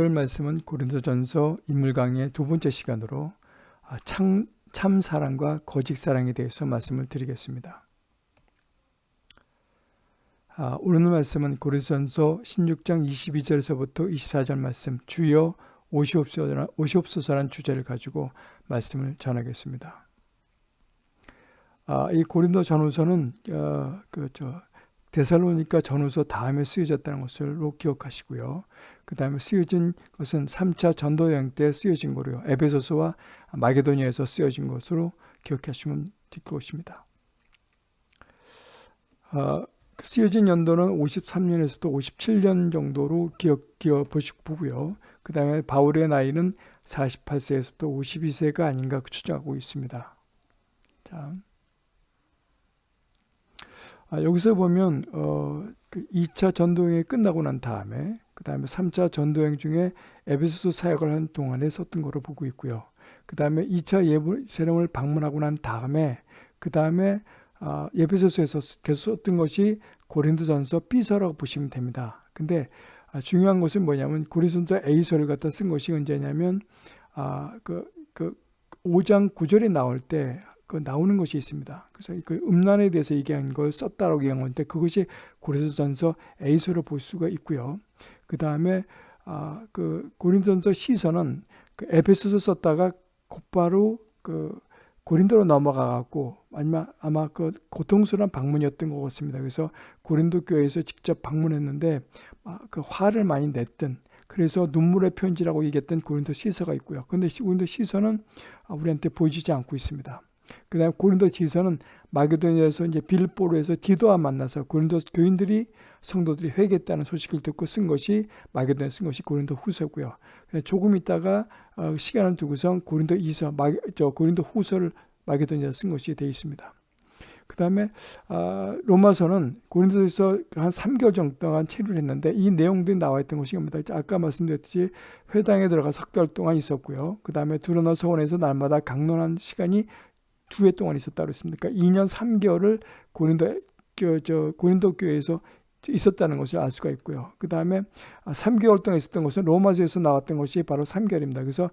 오늘 말씀은 고린도전서 인물 강의 두 번째 시간으로 아, 참, 참 사랑과 거짓 사랑에 대해서 말씀을 드리겠습니다. 아, 오늘 말씀은 고린도전서 16장 22절에서부터 24절 말씀 주여 오시옵소서라는 주제를 가지고 말씀을 전하겠습니다. 아, 이 고린도 전후서는 어, 그저 데살로니까 전후서 다음에 쓰여졌다는 것을 기억하시고요. 그 다음에 쓰여진 것은 3차 전도 여행 때 쓰여진 거로요. 에베소서와 마게도니아에서 쓰여진 것으로 기억하시면 될 것입니다. 어, 쓰여진 연도는 53년에서부터 57년 정도로 기억, 기억 보고요. 그 다음에 바울의 나이는 48세에서부터 52세가 아닌가 추정하고 있습니다. 자, 아, 여기서 보면 어, 그 2차 전도여행이 끝나고 난 다음에 그 다음에 3차 전도여행 중에 에베소서 사역을 한 동안에 썼던 거로 보고 있고요. 그 다음에 2차 예루살렘을 방문하고 난 다음에 그 다음에 아, 에베소서에서 계속 썼던 것이 고린도전서 B서라고 보시면 됩니다. 근데 아, 중요한 것은 뭐냐면 고린도전서 A서를 갖다 쓴 것이 언제냐면 아, 그, 그 5장 9절에 나올 때 그 나오는 것이 있습니다. 그래서 그 음란에 대해서 얘기한 걸 썼다라고 얘기한 건데 그것이 고린도전서 A서로 볼 수가 있고요. 그 다음에 아, 그 고린도전서 C서는 그 에베소서 썼다가 곧바로 그 고린도로 넘어가 갖고 아니면 아마 그 고통스러운 방문이었던 것 같습니다. 그래서 고린도 교회에서 직접 방문했는데 아, 그 화를 많이 냈던 그래서 눈물의 편지라고 얘기했던 고린도 시서가 있고요. 그런데 고린도 시서는 우리한테 보여지지 않고 있습니다. 그 다음에 고린도 지서는 마게도니아에서 이제 빌보로에서 디도와 만나서 고린도 교인들이 성도들이 회개했다는 소식을 듣고 쓴 것이 마게도니아 쓴 것이 고린도 후서고요. 조금 있다가 어, 시간을 두고선 고린도 이서, 저 고린도 후서를 마게도니아 쓴 것이 되어 있습니다. 그 다음에 아, 로마서는 고린도에서 한 3개월 정도 동안 체류를 했는데 이 내용들이 나와 있던 것이 니다 아까 말씀드렸듯이 회당에 들어가 석 달 동안 있었고요. 그 다음에 두로너 서원에서 날마다 강론한 시간이 두 해 동안 있었다 그랬습니까? 2년 3개월을 고린도 저 고린도 교회에서 있었다는 것을 알 수가 있고요. 그 다음에 3개월 동안 있었던 것은 로마서에서 나왔던 것이 바로 3개월입니다. 그래서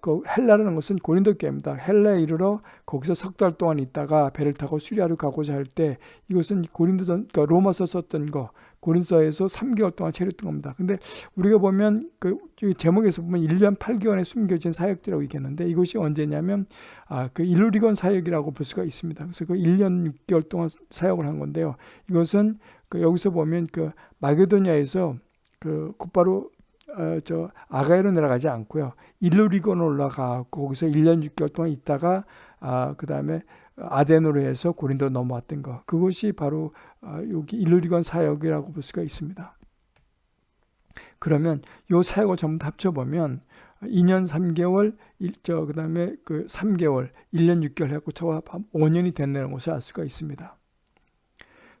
그 헬라라는 것은 고린도 교회입니다. 헬라에 이르러 거기서 석 달 동안 있다가 배를 타고 수리아로 가고자 할 때 이것은 고린도 그러니까 로마서 썼던 거 고린서에서 3개월 동안 체류했던 겁니다. 근데 우리가 보면 그 제목에서 보면 1년 8개월에 숨겨진 사역이라고 얘기했는데 이것이 언제냐면 아, 그 일루리건 사역이라고 볼 수가 있습니다. 그래서 그 1년 6개월 동안 사역을 한 건데요. 이것은 그 여기서 보면 그 마게도니아에서 그 곧바로 어, 저 아가이로 내려가지 않고요. 일루리건 올라가고 거기서 1년 6개월 동안 있다가 아, 그다음에 아덴으로 해서 고린도 넘어왔던 것. 그것이 바로 아, 여기 일루리건 사역이라고 볼 수가 있습니다. 그러면 요 사역을 전부 합쳐보면 2년 3개월, 저, 그 다음에 그 3개월, 1년 6개월 해갖고 저와 5년이 됐다는 것을 알 수가 있습니다.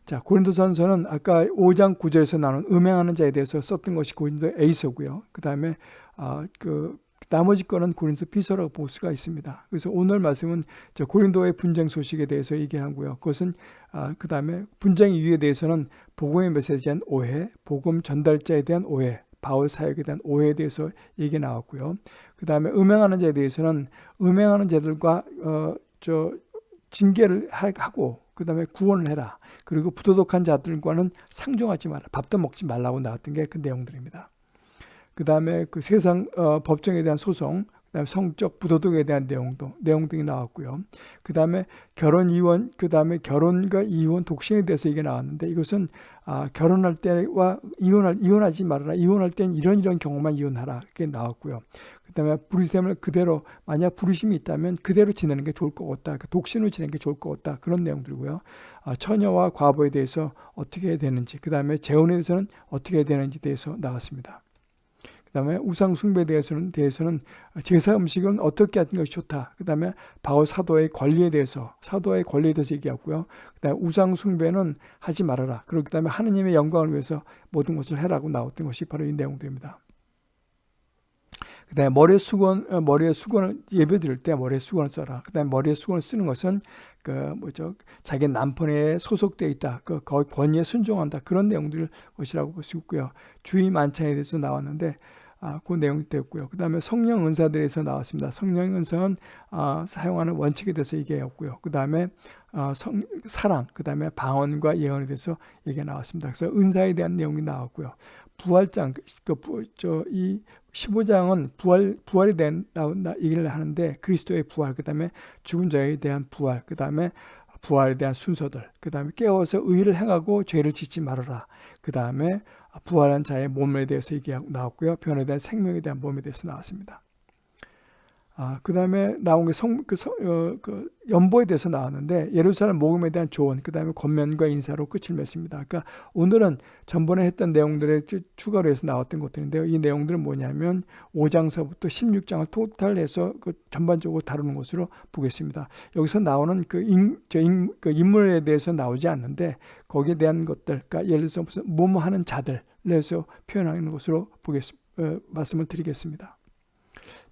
자, 고린도전서는 아까 5장 9절에서 나눈 음행하는 자에 대해서 썼던 것이 고린도 A서고요. 그 다음에 아, 그 나머지 거는 고린도 비서라고 볼 수가 있습니다. 그래서 오늘 말씀은 고린도의 분쟁 소식에 대해서 얘기하고요. 그것은 아, 그 다음에 분쟁 이유에 대해서는 복음의 메시지에 대한 오해, 복음 전달자에 대한 오해, 바울 사역에 대한 오해에 대해서 얘기 나왔고요. 그 다음에 음행하는 자에 대해서는 음행하는 자들과 어, 저 징계를 하고 그 다음에 구원을 해라. 그리고 부도덕한 자들과는 상종하지 마라. 밥도 먹지 말라고 나왔던 게 그 내용들입니다. 그 다음에 그 세상 어, 법정에 대한 소송, 그다음에 성적 부도덕에 대한 내용도 내용 등이 나왔고요. 그 다음에 결혼 이혼, 그 다음에 결혼과 이혼 독신에 대해서 이게 나왔는데 이것은 아, 결혼할 때와 이혼할 이혼하지 말아라. 이혼할 땐 이런 이런 경우만 이혼하라. 그게 나왔고요. 그 다음에 부르심을 그대로 만약 부르심이 있다면 그대로 지내는 게 좋을 것 같다. 그 독신으로 지내는 게 좋을 것 같다. 그런 내용들이고요. 아, 처녀와 과부에 대해서 어떻게 해야 되는지, 그 다음에 재혼에 대해서는 어떻게 해야 되는지 대해서 나왔습니다. 그다음에 우상 숭배에 대해서는 대해서는 제사 음식은 어떻게 하는 것이 좋다. 그 다음에 바울 사도의 권리에 대해서 사도의 권리에 대해서 얘기하고요. 그 다음에 우상 숭배는 하지 말아라. 그리고 그다음에 하느님의 영광을 위해서 모든 것을 해라고 나왔던 것이 바로 이 내용들입니다. 그 다음에 머리에 수건 어, 머리에 수건을 예배 드릴 때 머리에 수건을 써라. 그 다음에 머리에 수건을 쓰는 것은 그 뭐죠 자기 남편에 소속돼 있다. 그 거의 권위에 순종한다. 그런 내용들 것이라고 볼 수 있고요. 주의 만찬에 대해서 나왔는데 아, 그 내용이 되었고요. 그 다음에 성령 은사들에서 나왔습니다. 성령 은사는 아, 사용하는 원칙에 대해서 얘기했고요. 그 다음에 아, 성, 사랑, 그 다음에 방언과 예언에 대해서 얘기가 나왔습니다. 그래서 은사에 대한 내용이 나왔고요. 부활장, 그, 저, 이 15장은 부활, 부활에 대한 나, 나, 얘기를 하는데 그리스도의 부활, 그 다음에 죽은 자에 대한 부활, 그 다음에 부활에 대한 순서들, 그 다음에 깨워서 의를 행하고 죄를 짓지 말아라. 그 다음에 부활한 자의 몸에 대해서 얘기 나왔고요. 대한 생명에 대한 몸에 대해서 나왔습니다. 아, 그 다음에 나온 게 성, 그, 성, 어, 그 연보에 대해서 나왔는데 예루살렘 모금에 대한 조언, 그 다음에 권면과 인사로 끝을 맺습니다. 그러니까 오늘은 전번에 했던 내용들에 추가로 해서 나왔던 것들인데요. 이 내용들은 뭐냐면 5장서부터 16장을 토탈해서 그 전반적으로 다루는 것으로 보겠습니다. 여기서 나오는 그, 인, 저 인, 그 인물에 대해서 나오지 않는데 거기에 대한 것들, 그러니까 예를 들어서 무슨 뭐뭐 하는 자들, 내서 표현하는 것으로 보겠습니다. 어, 말씀을 드리겠습니다.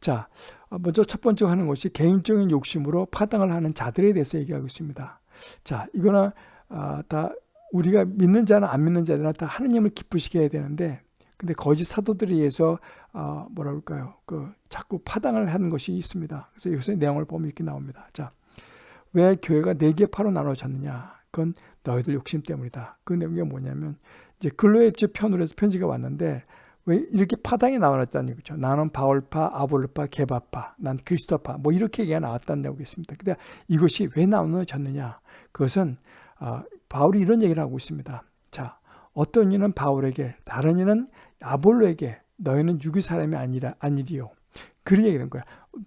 자, 어, 먼저 첫 번째 하는 것이 개인적인 욕심으로 파당을 하는 자들에 대해서 얘기하고 있습니다. 자, 이거는 아, 다 우리가 믿는 자나 안 믿는 자들은 다 하느님을 기쁘시게 해야 되는데 근데 거짓 사도들에 의해서 어, 뭐라 그럴까요? 그 자꾸 파당을 하는 것이 있습니다. 그래서 여기서 내용을 보면 이렇게 나옵니다. 자, 왜 교회가 네 개 파로 나눠졌느냐? 그건 너희들 욕심 때문이다. 그 내용이 뭐냐면 이제 근로의 편으로 해서 편지가 왔는데 왜 이렇게 파당이 나왔다는 얘기죠. 나는 바울파, 아볼파, 게바파, 난 그리스도파 뭐 이렇게 얘기가 나왔다는 내용이 있습니다. 근데 이것이 왜 나눠졌느냐? 그것은 어, 바울이 이런 얘기를 하고 있습니다. 자, 어떤 이는 바울에게, 다른 이는 아볼로에게 너희는 유기 사람이 아니라 아니리요. 그런 얘기는 거야.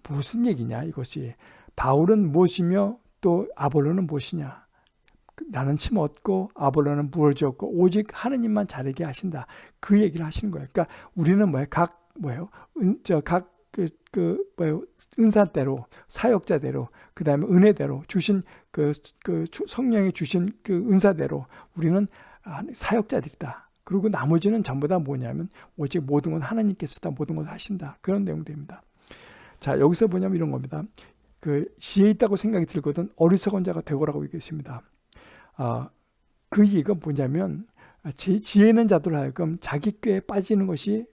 무슨 얘기냐 이것이. 바울은 무엇이며 또 아볼로는 무엇이냐. 나는 침 얻고 아볼로는 무을 줬고 오직 하느님만 자르게 하신다. 그 얘기를 하시는 거예요. 그러니까 우리는 뭐예요? 각 뭐예요? 은, 저각 그, 그, 뭐예요? 은사대로, 사역자대로, 그 다음에 은혜대로 주신 그, 그 성령이 주신 그 은사대로 우리는 사역자들이다. 그리고 나머지는 전부 다 뭐냐면 오직 모든 건 하나님께서 다 모든 걸 하신다. 그런 내용들입니다. 자, 여기서 뭐냐면 이런 겁니다. 그 지혜 있다고 생각이 들거든 어리석은 자가 되고라고 얘기했습니다. 어, 그 얘기가 뭐냐면 지, 혜 있는 자들 하여금 자기 꾀에 빠지는 것이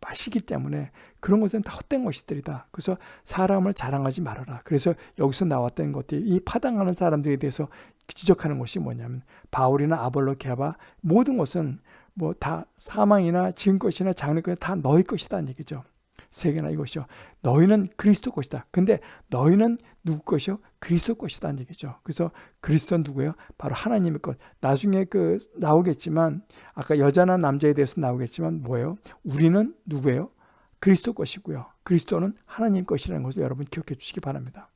맛이기 때문에 그런 것은 다 헛된 것이들이다. 그래서 사람을 자랑하지 말아라. 그래서 여기서 나왔던 것들이 이 파당하는 사람들에 대해서 지적하는 것이 뭐냐면 바울이나 아볼로 게바 모든 것은 뭐 다 사망이나 지은 것이나 장래 것이 다 너희 것이다는 얘기죠. 세계나 이것이요. 너희는 그리스도 것이다. 근데 너희는 누구 것이요? 그리스도 것이다는 얘기죠. 그래서 그리스도는 누구예요? 바로 하나님의 것. 나중에 그 나오겠지만 아까 여자나 남자에 대해서 나오겠지만 뭐예요? 우리는 누구예요? 그리스도 것이고요. 그리스도는 하나님 것이라는 것을 여러분 기억해 주시기 바랍니다.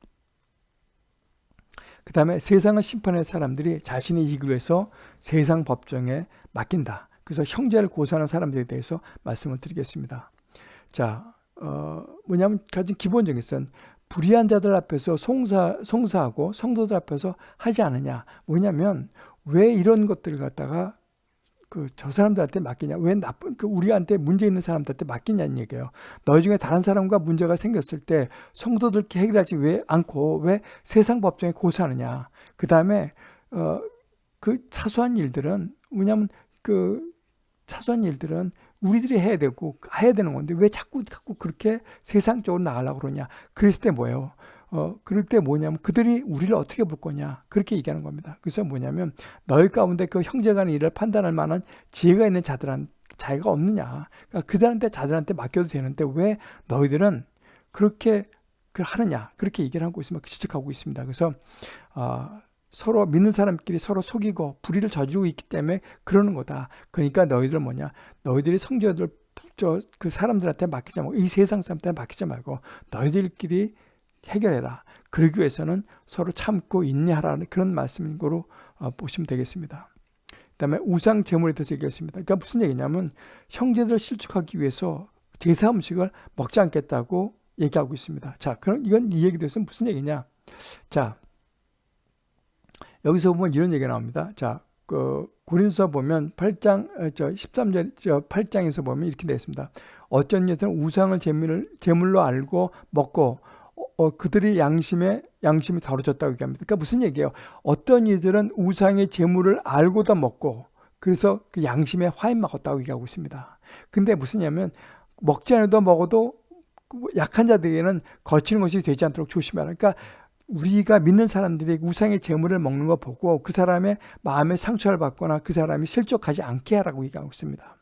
그 다음에 세상을 심판할 사람들이 자신의 이익을 위해서 세상 법정에 맡긴다. 그래서 형제를 고소하는 사람들에 대해서 말씀을 드리겠습니다. 자, 어, 뭐냐면 가진 기본적인 것은 불의한 자들 앞에서 송사, 송사하고 성도들 앞에서 하지 않느냐. 뭐냐면 왜 이런 것들을 갖다가 그 저 사람들한테 맡기냐? 왜 나쁜 그 우리한테 문제 있는 사람들한테 맡기냐는 얘기예요. 너희 중에 다른 사람과 문제가 생겼을 때 성도들께 해결하지 왜 않고 왜 세상 법정에 고소하느냐? 그 다음에 어 그 사소한 일들은 뭐냐면 그 사소한 일들은 우리들이 해야 되고 해야 되는 건데 왜 자꾸 자꾸 그렇게 세상적으로 나가려고 그러냐. 그랬을 때 뭐예요? 어, 그럴 때 뭐냐면 그들이 우리를 어떻게 볼 거냐. 그렇게 얘기하는 겁니다. 그래서 뭐냐면 너희 가운데 그 형제간의 일을 판단할 만한 지혜가 있는 자들한 자기가 없느냐. 그러니까 그들한테 자들한테 맡겨도 되는데 왜 너희들은 그렇게 그 하느냐. 그렇게 얘기를 하고 있으면 지적하고 있습니다. 그래서 어, 서로 믿는 사람끼리 서로 속이고 불의를 저지르고 있기 때문에 그러는 거다. 그러니까 너희들 뭐냐? 너희들이 성도들 저 그 사람들한테 맡기지 말고 이 세상 사람들한테 맡기지 말고 너희들끼리 해결해라. 그러기 위해서는 서로 참고 인내하라는 그런 말씀으로 어, 보시면 되겠습니다. 그다음에 우상 제물에 대해서 얘기했습니다. 그러니까 무슨 얘기냐면 형제들을 실축하기 위해서 제사 음식을 먹지 않겠다고 얘기하고 있습니다. 자, 그럼 이건 이 얘기 대해서 무슨 얘기냐? 자, 여기서 보면 이런 얘기가 나옵니다. 자, 그 고린서 보면 8장 어, 저 13절 저 8장에서 보면 이렇게 되어 있습니다. 어쩐 여자는 우상을 제물을 제물로 알고 먹고 어, 어, 그들이 양심에 양심이 다뤄졌다고 얘기합니다. 그러니까 무슨 얘기예요? 어떤 이들은 우상의 제물을 알고도 먹고 그래서 그 양심에 화인 먹었다고 얘기하고 있습니다. 근데 무슨냐면 먹지 않아도 먹어도 약한 자들에게는 거치는 것이 되지 않도록 조심하라. 그러니까 우리가 믿는 사람들이 우상의 재물을 먹는 거 보고 그 사람의 마음에 상처를 받거나 그 사람이 실족하지 않게 하라고 얘기하고 있습니다.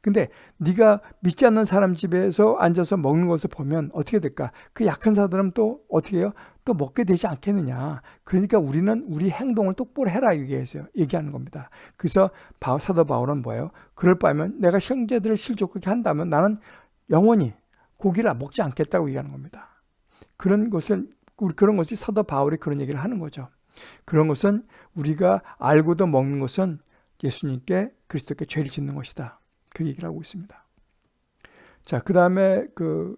근데 네가 믿지 않는 사람 집에서 앉아서 먹는 것을 보면 어떻게 될까? 그 약한 사람은 또 어떻게 해요? 또 먹게 되지 않겠느냐. 그러니까 우리는 우리 행동을 똑바로 해라 얘기해서 얘기하는 겁니다. 그래서 사도 바울은 뭐예요? 그럴 바면 내가 형제들을 실족하게 한다면 나는 영원히 고기를 먹지 않겠다고 얘기하는 겁니다. 그런 것은 그런 것이 사도 바울이 그런 얘기를 하는 거죠. 그런 것은 우리가 알고도 먹는 것은 예수님께 그리스도께 죄를 짓는 것이다. 그 얘기를 하고 있습니다. 자, 그 다음에 그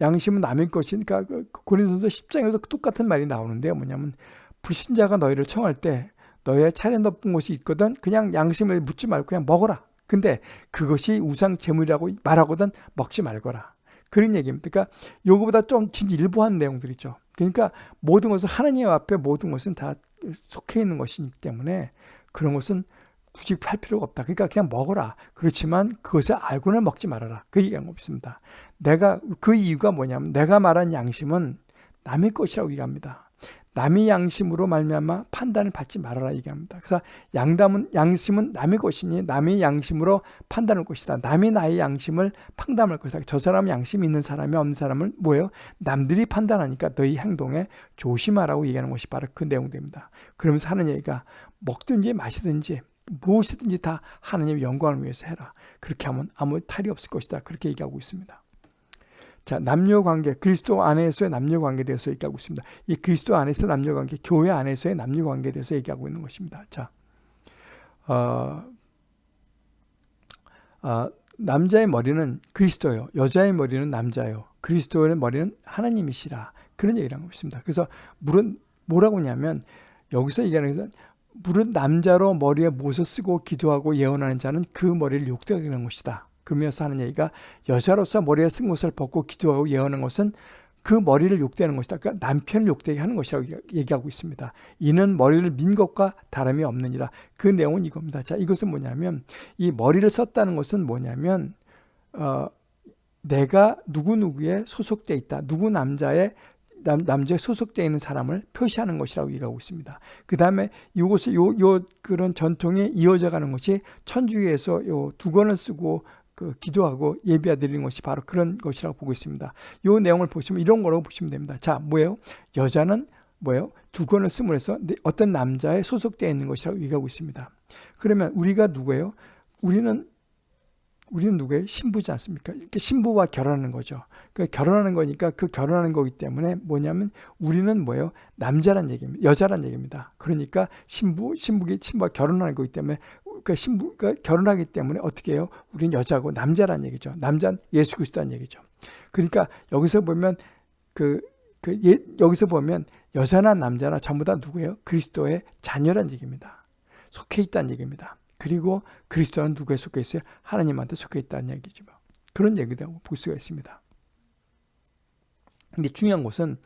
양심은 남의 것이니까 그 고린도서 10장에도 똑같은 말이 나오는데요. 뭐냐면 불신자가 너희를 청할 때 너의 차례 높은 곳이 있거든 그냥 양심을 묻지 말고 그냥 먹어라. 근데 그것이 우상 제물이라고 말하거든 먹지 말거라. 그런 얘기입니다. 그러니까 요거보다 좀 진짜 일부한 내용들이죠. 그러니까 모든 것은 하나님 앞에 모든 것은 다 속해 있는 것이기 때문에 그런 것은 굳이 팔 필요가 없다. 그러니까 그냥 먹어라. 그렇지만 그것을 알고는 먹지 말아라. 그 얘기한 겁니다. 내가 그 이유가 뭐냐면 내가 말한 양심은 남의 것이라고 얘기합니다. 남의 양심으로 말미암아 판단을 받지 말아라 얘기합니다. 그래서 양담은 양심은 남의 것이니 남의 양심으로 판단할 것이다. 남이 나의 양심을 판단할 것이다. 저 사람 양심 있는 사람이 없는 사람을 뭐예요? 남들이 판단하니까 너희 행동에 조심하라고 얘기하는 것이 바로 그 내용입니다. 그러면서 하는 얘기가 먹든지 마시든지 무엇이든지 다 하나님의 영광을 위해서 해라. 그렇게 하면 아무 탈이 없을 것이다. 그렇게 얘기하고 있습니다. 자, 남녀 관계, 그리스도 안에서의 남녀 관계에 대해서 얘기하고 있습니다. 이 그리스도 안에서 남녀 관계, 교회 안에서의 남녀 관계에 대해서 얘기하고 있는 것입니다. 자, 어, 어, 남자의 머리는 그리스도요. 여자의 머리는 남자요. 그리스도의 머리는 하나님이시라. 그런 얘기를 하고 있습니다. 그래서 물은 뭐라고 하냐면 여기서 얘기하는 것은 물은 남자로 머리에 못을 쓰고 기도하고 예언하는 자는 그 머리를 욕되게 하는 것이다. 그러면서 하는 얘기가 여자로서 머리에 쓴 것을 벗고 기도하고 예언하는 것은 그 머리를 욕되는 것이다. 그러니까 남편을 욕되게 하는 것이라고 얘기하고 있습니다. 이는 머리를 민 것과 다름이 없느니라. 그 내용은 이겁니다. 자, 이것은 뭐냐면 이 머리를 썼다는 것은 뭐냐면 어, 내가 누구누구에 소속돼 있다. 누구 남자의 남, 남자에 소속되어 있는 사람을 표시하는 것이라고 얘기하고 있습니다. 그 다음에 이것을 요, 요 그런 전통이 이어져 가는 것이 천주교에서 요 두권을 쓰고 그 기도하고 예비하 드리는 것이 바로 그런 것이라고 보고 있습니다. 요 내용을 보시면 이런 거라고 보시면 됩니다. 자, 뭐예요? 여자는 뭐예요? 두권을 쓰므로써 어떤 남자에 소속되어 있는 것이라고 얘기하고 있습니다. 그러면 우리가 누구예요? 우리는 우리는 누구예요? 신부지 않습니까? 이렇게 신부와 결혼하는 거죠. 그 결혼하는 거니까 그 결혼하는 거기 때문에 뭐냐면 우리는 뭐예요? 남자란 얘기입니다. 여자란 얘기입니다. 그러니까 신부, 신부기, 신부와 결혼하는 거기 때문에 그 신부가 결혼하기 때문에 어떻게 해요? 우리는 여자고 남자란 얘기죠. 남자는 예수 그리스도란 얘기죠. 그러니까 여기서 보면 그, 그 예, 여기서 보면 여자나 남자나 전부 다 누구예요? 그리스도의 자녀란 얘기입니다. 속해 있다는 얘기입니다. 그리고 그리스도는 누구에 속해 있어요? 하나님한테 속해 있다는 얘기죠. 그런 얘기도 볼 수가 있습니다. 근데 중요한 것은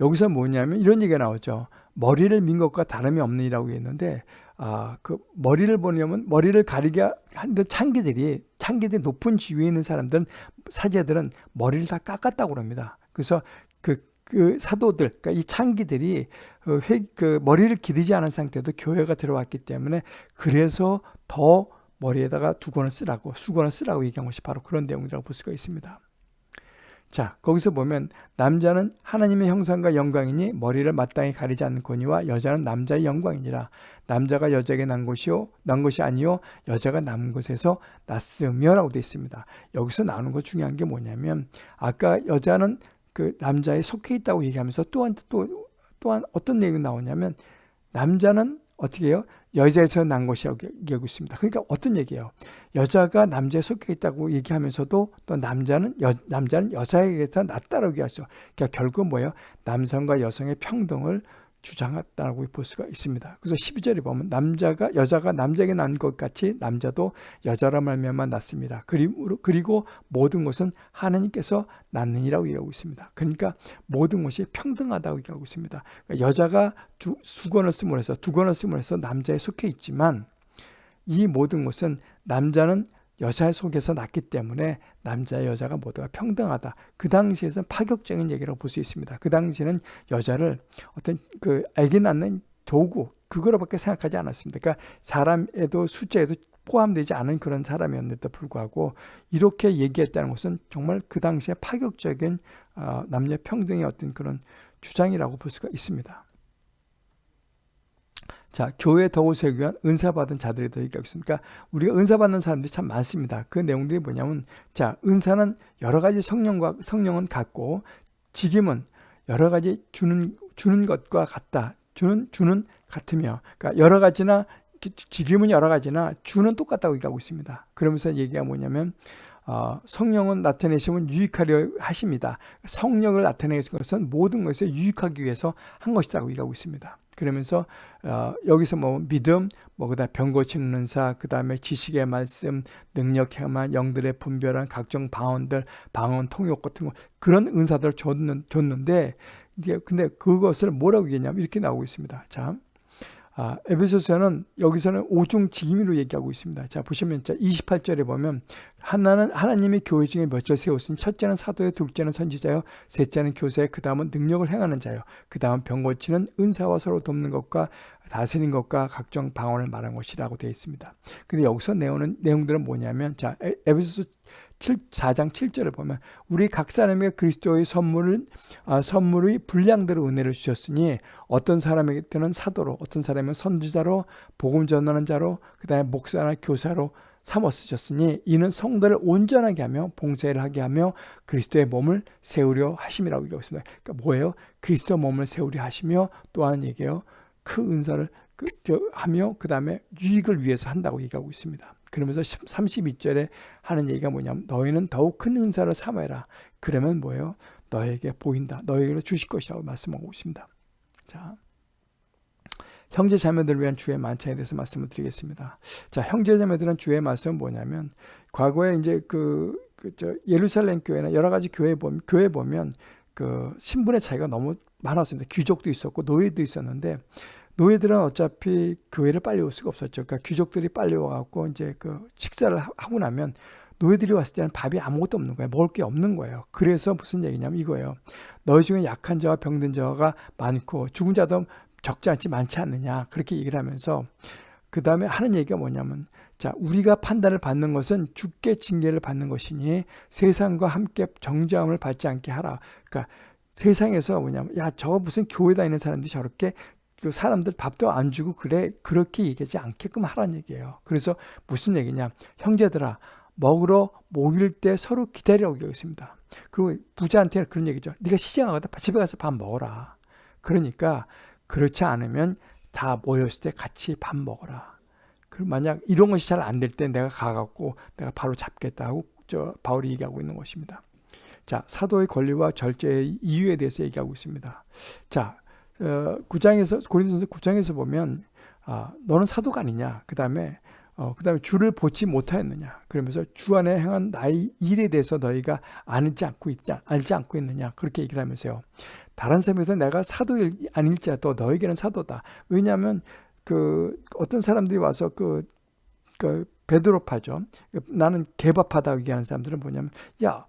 여기서 뭐냐면 이런 얘기가 나오죠. 머리를 민 것과 다름이 없느니라고 했는데 아, 그 머리를 보려면 머리를 가리게 한듯 창기들이 창기들이 높은 지위에 있는 사람들은 사제들은 머리를 다 깎았다고 합니다. 그래서 그그 사도들, 그러니까 이 창기들이 그, 회, 그 머리를 기르지 않은 상태도 교회가 들어왔기 때문에 그래서 더 머리에다가 두권을 쓰라고 수건을 쓰라고 얘기한 것이 바로 그런 내용이라고 볼 수가 있습니다. 자 거기서 보면 남자는 하나님의 형상과 영광이니 머리를 마땅히 가리지 않거니와 여자는 남자의 영광이니라 남자가 여자에게 난 것이요 난 것이 아니요 여자가 남 것에서 났으며라고 되어 있습니다. 여기서 나오는 것 중요한 게 뭐냐면 아까 여자는 그 남자에 속해 있다고 얘기하면서 또한 또 또한 어떤 내용이 나오냐면 남자는 어떻게 해요? 여자에서 난 것이라고 얘기하고 있습니다. 그러니까 어떤 얘기예요? 여자가 남자에 속해 있다고 얘기하면서도 또 남자는 여, 남자는 여자에게서 낫다라고 얘기하죠. 그러니까 결국 뭐예요? 남성과 여성의 평등을 주장했다고 볼 수가 있습니다. 그래서 12절에 보면 남자가 여자가 남자에게 난 것 같이 남자도 여자라 말미암아 낳습니다. 그리고, 모든 것은 하나님께서 낳느니라고 얘기하고 있습니다. 그러니까 모든 것이 평등하다고 얘기하고 있습니다. 그러니까 여자가 두, 수건을 쓰므로 해서 두건을 쓰므로 해서 남자에 속해 있지만 이 모든 것은 남자는 여자 속에서 났기 때문에 남자 여자가 모두가 평등하다. 그 당시에서는 파격적인 얘기라고 볼 수 있습니다. 그 당시에는 여자를 어떤 그 아기 낳는 도구 그거로밖에 생각하지 않았습니다. 그러니까 사람에도 숫자에도 포함되지 않은 그런 사람이었는데도 불구하고 이렇게 얘기했다는 것은 정말 그 당시에 파격적인 어, 남녀 평등의 어떤 그런 주장이라고 볼 수가 있습니다. 자, 교회 더욱 세우기 위한 은사 받은 자들이 더 있다고 있습니다. 그러니까 우리가 은사 받는 사람들이 참 많습니다. 그 내용들이 뭐냐면, 자, 은사는 여러 가지 성령과 성령은 같고, 직임은 여러 가지 주는 주는 것과 같다. 주는 주는 같으며, 그러니까 여러 가지나 직임은 여러 가지나 주는 똑같다고 얘기하고 있습니다. 그러면서 얘기가 뭐냐면, 어, 성령은 나타내시면 유익하려 하십니다. 성령을 나타내는 것은 모든 것을 유익하기 위해서 한 것이라고 얘기하고 있습니다. 그러면서 어, 여기서 뭐 믿음, 뭐 그다음 병 고치는 은사, 그 다음에 지식의 말씀, 능력 행한 영들의 분별한 각종 방언들, 방언 통역 같은 거 그런 은사들을 줬는, 줬는데 이게 근데 그것을 뭐라고 얘기했냐면 이렇게 나오고 있습니다. 자. 아, 에베소서는 여기서는 오중 직임으로 얘기하고 있습니다. 자, 보시면 자, 28절에 보면 하나는 하나님이 교회 중에 몇절 세웠으니 첫째는 사도요, 둘째는 선지자요, 셋째는 교사요, 그 다음은 능력을 행하는 자요, 그 다음은 병 고치는 은사와 서로 돕는 것과 다스린 것과 각종 방언을 말한 것이라고 되어 있습니다. 근데 여기서 내용은 내용들은 뭐냐면 자, 에베소서 7, 4장 7절을 보면 우리 각 사람에게 그리스도의 선물을 아, 선물의 분량대로 은혜를 주셨으니 어떤 사람에게는 사도로 어떤 사람은 선지자로 복음 전하는 자로 그 다음에 목사나 교사로 삼어 쓰셨으니 이는 성도를 온전하게 하며 봉사를 하게 하며 그리스도의 몸을 세우려 하심이라고 얘기하고 있습니다. 그러니까 뭐예요? 그리스도 몸을 세우려 하시며 또 하는 얘기예요. 그 은사를 그, 하며 그 다음에 유익을 위해서 한다고 얘기하고 있습니다. 그러면서 32절에 하는 얘기가 뭐냐면 너희는 더욱 큰 은사를 삼아라. 그러면 뭐예요? 너에게 보인다. 너에게 주실 것이라고 말씀하고 있습니다. 자, 형제 자매들을 위한 주의 만찬에 대해서 말씀을 드리겠습니다. 자, 형제 자매들은 주의 말씀은 뭐냐면 과거에 이제 그, 그 저 예루살렘 교회나 여러 가지 교회 보면 교회 보면 그 신분의 차이가 너무 많았습니다. 귀족도 있었고 노예도 있었는데 노예들은 어차피 교회를 빨리 올 수가 없었죠. 그러니까 귀족들이 빨리 와갖고 이제 그 식사를 하고 나면 노예들이 왔을 때는 밥이 아무것도 없는 거예요. 먹을 게 없는 거예요. 그래서 무슨 얘기냐면 이거예요. 너희 중에 약한 자와 병든 자가 많고 죽은 자도 적지 않지 많지 않느냐. 그렇게 얘기를 하면서 그 다음에 하는 얘기가 뭐냐면 자 우리가 판단을 받는 것은 죽게 징계를 받는 것이니 세상과 함께 정죄함을 받지 않게 하라. 그러니까 세상에서 뭐냐면 야저 무슨 교회 다니는 사람들이 저렇게 그 사람들 밥도 안 주고 그래 그렇게 얘기하지 않게끔 하라는 얘기예요. 그래서 무슨 얘기냐? 형제들아 먹으러 모일 때 서로 기다리라고 얘기했습니다. 그리고 부자한테 그런 얘기죠. 네가 시장 가다 집에 가서 밥 먹어라. 그러니까 그렇지 않으면 다 모였을 때 같이 밥 먹어라. 그리고 만약 이런 것이 잘 안 될 때 내가 가갖고 내가 바로 잡겠다 하고 저 바울이 얘기하고 있는 것입니다. 자, 사도의 권리와 절제의 이유에 대해서 얘기하고 있습니다. 자, 어, 9장에서 고린도서 9장에서 보면 아, 너는 사도가 아니냐. 그 다음에 어, 그 다음에 주를 보지 못하였느냐. 그러면서 주 안에 행한 나의 일에 대해서 너희가 알지 않고 있지, 알지 않고 있느냐. 그렇게 얘기를 하면서요. 다른 사람에서 내가 사도 아닐지라도 너에게는 사도다. 왜냐하면 그 어떤 사람들이 와서 그, 그 베드로파죠. 나는 개밥하다 얘기하는 사람들은 뭐냐면 야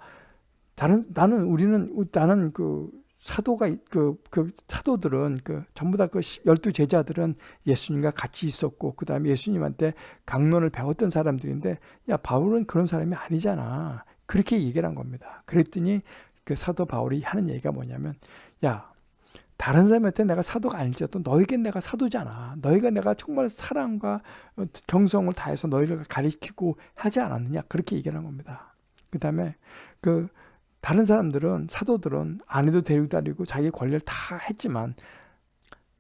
다른 나는 우리는 나는 그 사도가 그, 그 사도들은 그 전부 다 그 열두 제자들은 예수님과 같이 있었고 그 다음에 예수님한테 강론을 배웠던 사람들인데 야 바울은 그런 사람이 아니잖아 그렇게 얘기를 한 겁니다. 그랬더니 그 사도 바울이 하는 얘기가 뭐냐면 야 다른 사람한테 내가 사도가 아닐지라도 너에겐 내가 사도잖아. 너희가 내가 정말 사랑과 경성을 다해서 너희를 가리키고 하지 않았느냐 그렇게 얘기를 한 겁니다. 그 다음에 그 다른 사람들은 사도들은 아내도 데리고 다니고 자기 권리를 다 했지만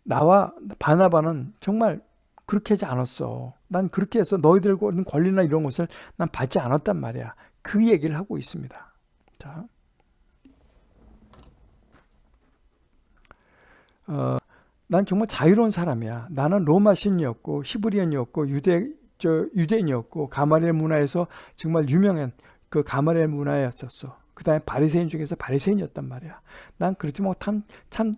나와 바나바는 정말 그렇게 하지 않았어. 난 그렇게 해서 너희들과 있는 권리나 이런 것을 난 받지 않았단 말이야. 그 얘기를 하고 있습니다. 자. 어, 난 정말 자유로운 사람이야. 나는 로마 신이었고 히브리언이었고 유대 저 유대인이었고 가마리엘 문화에서 정말 유명한 그 가마리엘 문화였었어. 그 다음에 바리새인 중에서 바리새인이었단 말이야. 난 그렇지 만 참, 참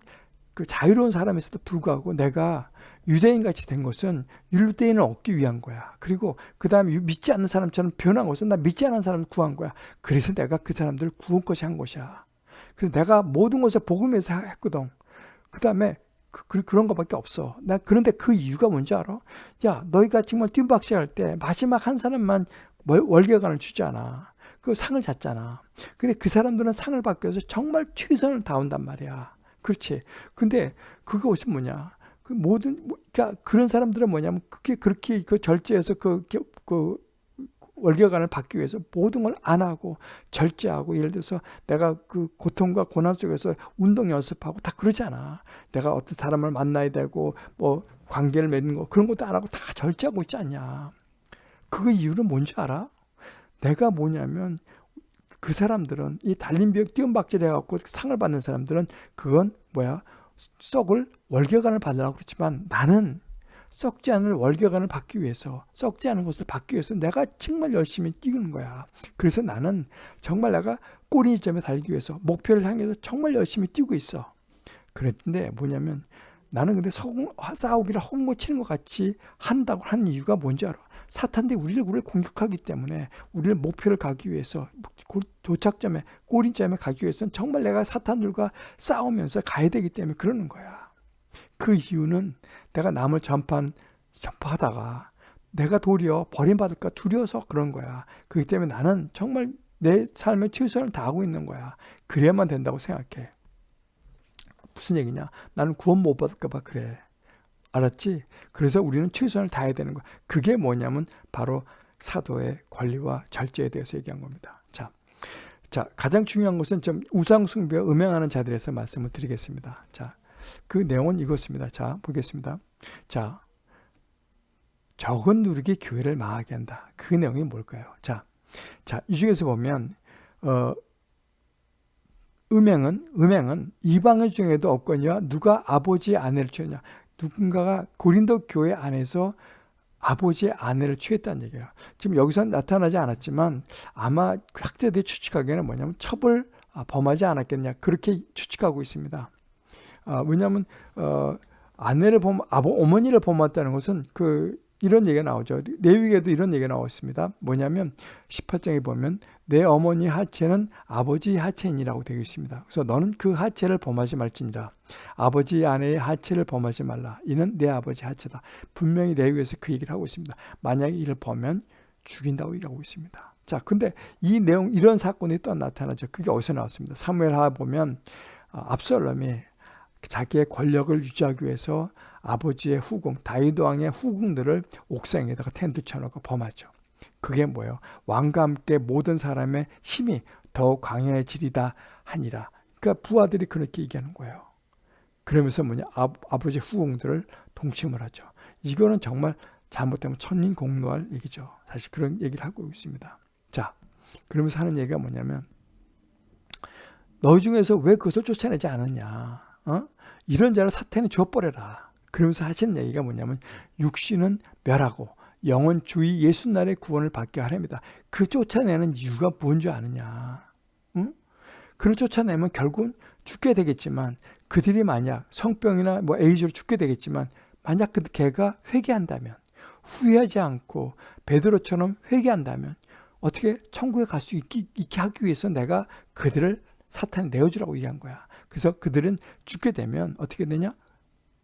그 자유로운 사람에서도 불구하고 내가 유대인 같이 된 것은 유대인을 얻기 위한 거야. 그리고 그 다음에 믿지 않는 사람처럼 변한 것은 나 믿지 않는 사람을 구한 거야. 그래서 내가 그 사람들을 구원 것이 한 것이야. 그래서 내가 모든 것을 복음에서 했거든. 그 다음에 그, 그, 런 것밖에 없어. 나 그런데 그 이유가 뭔지 알아? 야, 너희가 정말 뜀박시 할때 마지막 한 사람만 월계관을 주잖아. 그 상을 잤잖아. 근데 그 사람들은 상을 받기 위해서 정말 최선을 다한단 말이야. 그렇지. 근데 그것이 뭐냐? 그 모든 뭐, 그러니까 그런 사람들은 뭐냐면 그게 그렇게 그 절제해서 그, 그 월계관을 받기 위해서 모든 걸 안 하고 절제하고 예를 들어서 내가 그 고통과 고난 속에서 운동 연습하고 다 그러잖아. 내가 어떤 사람을 만나야 되고 뭐 관계를 맺는 거 그런 것도 안 하고 다 절제하고 있지 않냐. 그 이유는 뭔지 알아? 내가 뭐냐면 그 사람들은 이 달림벽 띄엄박질 해갖고 상을 받는 사람들은 그건 뭐야? 썩을 월계관을 받으라고 그렇지만 나는 썩지 않을 월계관을 받기 위해서 썩지 않은 것을 받기 위해서 내가 정말 열심히 뛰는 거야. 그래서 나는 정말 내가 꼬리점에 달기 위해서 목표를 향해서 정말 열심히 뛰고 있어. 그랬는데 뭐냐면 나는 근데 싸우기를 헛고 치는 것 같이 한다고 하는 이유가 뭔지 알아 사탄들이 우리를 우리를 공격하기 때문에 우리를 목표를 가기 위해서 도착점에 꼬린점에 가기 위해서는 정말 내가 사탄들과 싸우면서 가야 되기 때문에 그러는 거야. 그 이유는 내가 남을 전판 전파하다가 내가 도리어 버림받을까 두려워서 그런 거야. 그렇기 때문에 나는 정말 내 삶의 최선을 다하고 있는 거야. 그래야만 된다고 생각해. 무슨 얘기냐? 나는 구원 못 받을까 봐 그래. 알았지? 그래서 우리는 최선을 다해야 되는 거야. 그게 뭐냐면 바로 사도의 권리와 절제에 대해서 얘기한 겁니다. 자, 자 가장 중요한 것은 좀 우상 숭배와 음행하는 자들에서 말씀을 드리겠습니다. 자, 그 내용은 이것입니다. 자, 보겠습니다. 자, 적은 누르기 교회를 망하게 한다. 그 내용이 뭘까요? 자, 자, 이 중에서 보면 어, 음행은 음행은 이방의 중에도 없거니와 누가 아버지 아내를 취하냐 누군가가 고린도 교회 안에서 아버지의 아내를 취했다는 얘기예요. 지금 여기서 나타나지 않았지만 아마 학자들이 추측하기에는 뭐냐면 첩을 아, 범하지 않았겠냐 그렇게 추측하고 있습니다. 아, 왜냐하면 어, 아내를 범, 아버, 어머니를 범했다는 것은 그 이런 얘기가 나오죠. 내위에도 이런 얘기가 나왔습니다. 뭐냐면 18장에 보면 내 어머니 하체는 아버지 하체인이라고 되어 있습니다. 그래서 너는 그 하체를 범하지 말지니라. 아버지 아내의 하체를 범하지 말라. 이는 내 아버지 하체다. 분명히 내위에서 그 얘기를 하고 있습니다. 만약에 이를 보면 죽인다고 얘기하고 있습니다. 자, 근데 이 내용 이런 사건이 또 나타나죠. 그게 어디서 나왔습니다. 사무엘 하 보면 아, 압살롬이 자기의 권력을 유지하기 위해서 아버지의 후궁, 다윗 왕의 후궁들을 옥상에다가 텐트 쳐놓고 범하죠. 그게 뭐예요? 왕과 함께 모든 사람의 힘이 더욱 강해지리다 하니라. 그러니까 부하들이 그렇게 얘기하는 거예요. 그러면서 뭐냐? 아, 아버지 후궁들을 동침을 하죠. 이거는 정말 잘못되면 천인공노할 얘기죠. 사실 그런 얘기를 하고 있습니다. 자, 그러면서 하는 얘기가 뭐냐면 너희 중에서 왜 그것을 쫓아내지 않았냐? 어? 이런 자를 사탄이 줘버려라. 그러면서 하시는 얘기가 뭐냐면 육신은 멸하고 영원 주의 예수날의 구원을 받게 하렵니다. 그 쫓아내는 이유가 뭔지 아느냐? 응? 그를 쫓아내면 결국은 죽게 되겠지만 그들이 만약 성병이나 뭐 에이즈로 죽게 되겠지만 만약 그 개가 회개한다면 후회하지 않고 베드로처럼 회개한다면 어떻게 천국에 갈 수 있게, 있게 하기 위해서 내가 그들을 사탄에 내어주라고 얘기한 거야. 그래서 그들은 죽게 되면 어떻게 되냐?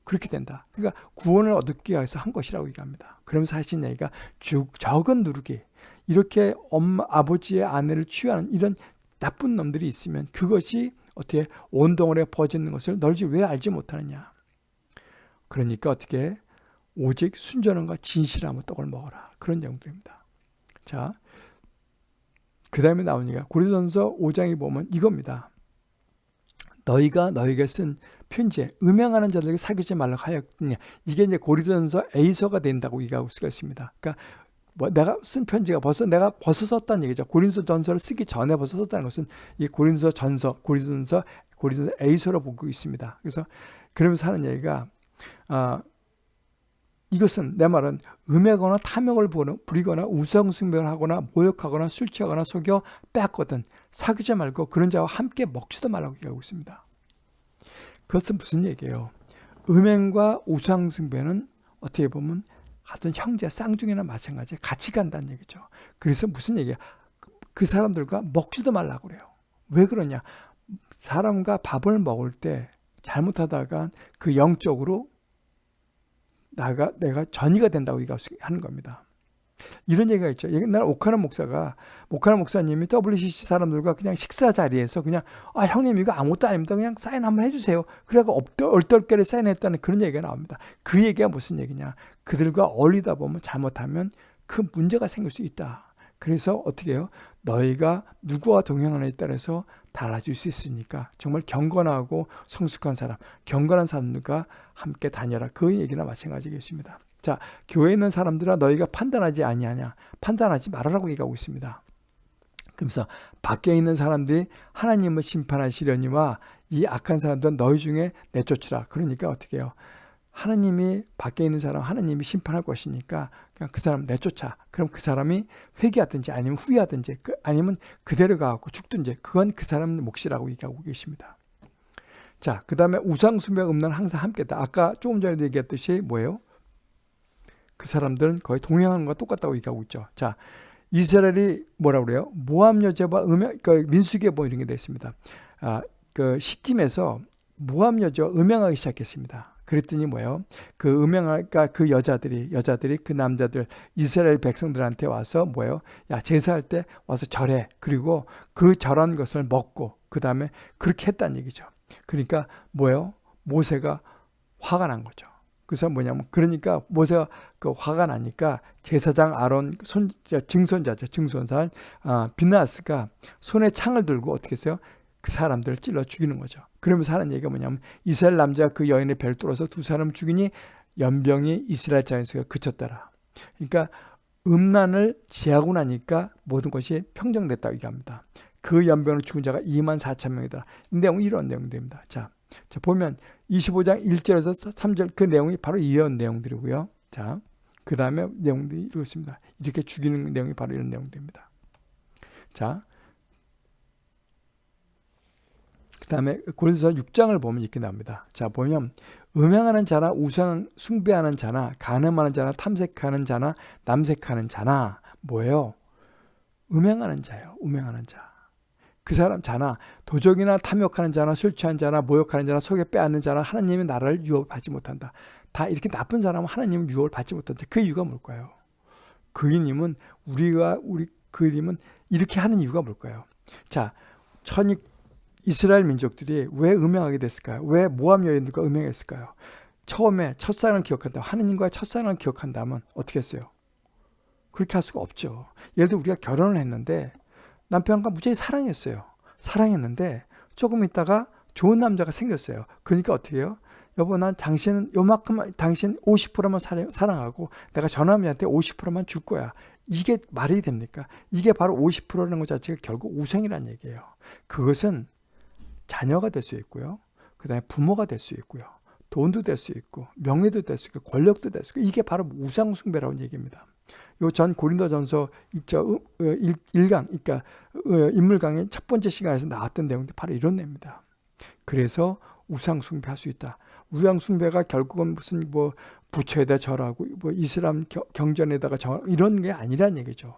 그렇게 된다. 그러니까 구원을 얻기 위해서 한 것이라고 얘기합니다. 그러면서 하신 얘기가 죽, 적은 누르기. 이렇게 엄마, 아버지의 아내를 취하는 이런 나쁜 놈들이 있으면 그것이 어떻게 온 동안에 퍼지는 것을 널지 왜 알지 못하느냐. 그러니까 어떻게 오직 순전함과 진실함을 떡을 먹어라. 그런 내용들입니다. 자, 그 다음에 나오니까 고린도전서 5장에 보면 이겁니다. 너희가 너희에게 쓴 편지에 음행하는 자들에게 사귀지 말라고 하였느냐. 이게 이제 고리전서 A서가 된다고 얘기하고 수가 있습니다. 그러니까 뭐 내가 쓴 편지가 벌써 내가 벌써 썼다는 얘기죠. 고린서 전서를 쓰기 전에 벌써 썼다는 것은 이 고린서 전서, 고린서, 고린서 A서로 보고 있습니다. 그래서 그러면서 하는 얘기가 아, 이것은 내 말은 음해거나 탐욕을 부리거나 우상숭배를 하거나 모욕하거나 술 취하거나 속여 빼앗거든 사귀지 말고 그런 자와 함께 먹지도 말라고 얘기하고 있습니다. 그것은 무슨 얘기예요? 음행과 우상숭배는 어떻게 보면 하여튼 형제 쌍둥이나 마찬가지 같이 간다는 얘기죠. 그래서 무슨 얘기야? 그 사람들과 먹지도 말라고 그래요. 왜 그러냐? 사람과 밥을 먹을 때 잘못하다가 그 영적으로 나가 내가 전이가 된다고 하는 겁니다. 이런 얘기가 있죠. 옛날 오카나 목사가 오카나 목사님이 WCC 사람들과 그냥 식사 자리에서 그냥 아 형님 이거 아무것도 아닙니다. 그냥 사인 한번 해주세요. 그래가 얼떨결에 사인했다는 그런 얘기가 나옵니다. 그 얘기가 무슨 얘기냐? 그들과 어울리다 보면 잘못하면 큰 문제가 생길 수 있다. 그래서 어떻게 해요? 너희가 누구와 동행하느냐에 따라서 달라질 수 있으니까 정말 경건하고 성숙한 사람, 경건한 사람들과 함께 다녀라. 그 얘기나 마찬가지겠습니다. 자, 교회에 있는 사람들아 너희가 판단하지 아니하냐? 판단하지 말아라고 얘기하고 있습니다. 그래서 밖에 있는 사람들이 하나님을 심판하시려니와 이 악한 사람들은 너희 중에 내쫓으라. 그러니까 어떻게 해요? 하나님이 밖에 있는 사람 하나님이 심판할 것이니까 그냥 그 사람 내쫓아. 그럼 그 사람이 회개하든지 아니면 후회하든지 그 아니면 그대로 가고 죽든지 그건 그 사람 몫이라고 얘기하고 계십니다. 자, 그 다음에 우상숭배 음란 항상 함께다. 아까 조금 전에 얘기했듯이 뭐예요? 그 사람들은 거의 동행하는 것과 똑같다고 얘기하고 있죠. 자, 이스라엘이 뭐라 그래요? 모함 여자와 음행, 그 민수기에 뭐 이런 게 되어 있습니다. 아, 그 시팀에서 모함 여자와 음행하기 시작했습니다. 그랬더니 뭐예요? 그 음행할까 그 여자들이 여자들이 그 남자들 이스라엘 백성들한테 와서 뭐예요? 야 제사할 때 와서 절해. 그리고 그 절한 것을 먹고 그 다음에 그렇게 했다는 얘기죠. 그러니까 뭐예요? 모세가 화가 난 거죠. 그래서 뭐냐면 그러니까 모세가 그 화가 나니까 제사장 아론 손 증손자죠 증손자 아, 비나스가 손에 창을 들고 어떻게 했어요? 그 사람들을 찔러 죽이는 거죠. 그러면서 하는 얘기가 뭐냐면 이스라엘 남자 그 여인의 배를 뚫어서 두 사람을 죽이니 연병이 이스라엘 자연에서 그쳤더라. 그러니까 음란을 지하고 나니까 모든 것이 평정됐다고 얘기합니다. 그 연병으로 죽은 자가 2만 4천 명이다. 이 내용은 이런 내용들입니다. 자, 자 보면 25장 1절에서 3절 그 내용이 바로 이런 내용들이고요. 자, 그 다음에 내용들이 이렇습니다. 이렇게 죽이는 내용이 바로 이런 내용들입니다. 자, 그 다음에 고린도서 6장을 보면 이렇게 나옵니다. 자, 보면 음행하는 자나 우상 숭배하는 자나 간음하는 자나 탐색하는 자나 남색하는 자나 뭐예요? 음행하는 자예요. 음행하는 자. 그 사람 자나 도적이나 탐욕하는 자나 술 취한 자나 모욕하는 자나 속에 빼앗는 자나 하나님의 나라를 유업하지 못한다. 다 이렇게 나쁜 사람은 하나님은 유업을 받지 못한다. 그 이유가 뭘까요? 그이님은 우리가 우리 그이님은 이렇게 하는 이유가 뭘까요? 자, 천이 이스라엘 민족들이 왜 음행하게 됐을까요? 왜 모함 여인들과 음행했을까요? 처음에 첫사랑을 기억한다. 하느님과의 첫사랑을 기억한다면 어떻게 했어요? 그렇게 할 수가 없죠. 예를 들어 우리가 결혼을 했는데 남편과 무지하게 사랑했어요. 사랑했는데 조금 있다가 좋은 남자가 생겼어요. 그러니까 어떻게 해요? 여보 난 당신은 요만큼 당신 50%만 사랑하고 내가 저 남자한테 50%만 줄 거야. 이게 말이 됩니까? 이게 바로 50%라는 것 자체가 결국 우상이라는 얘기예요. 그것은 자녀가 될 수 있고요. 그 다음에 부모가 될 수 있고요. 돈도 될 수 있고 명예도 될 수 있고 권력도 될 수 있고 이게 바로 우상숭배라는 얘기입니다. 요 전 고린도전서 1강 그러니까 어, 인물강의 첫 번째 시간에서 나왔던 내용도 바로 이런 내용입니다. 그래서 우상숭배할 수 있다. 우상숭배가 결국은 무슨 뭐 부처에다 절하고 뭐 이슬람 경전에다가 절 이런 게 아니란 얘기죠.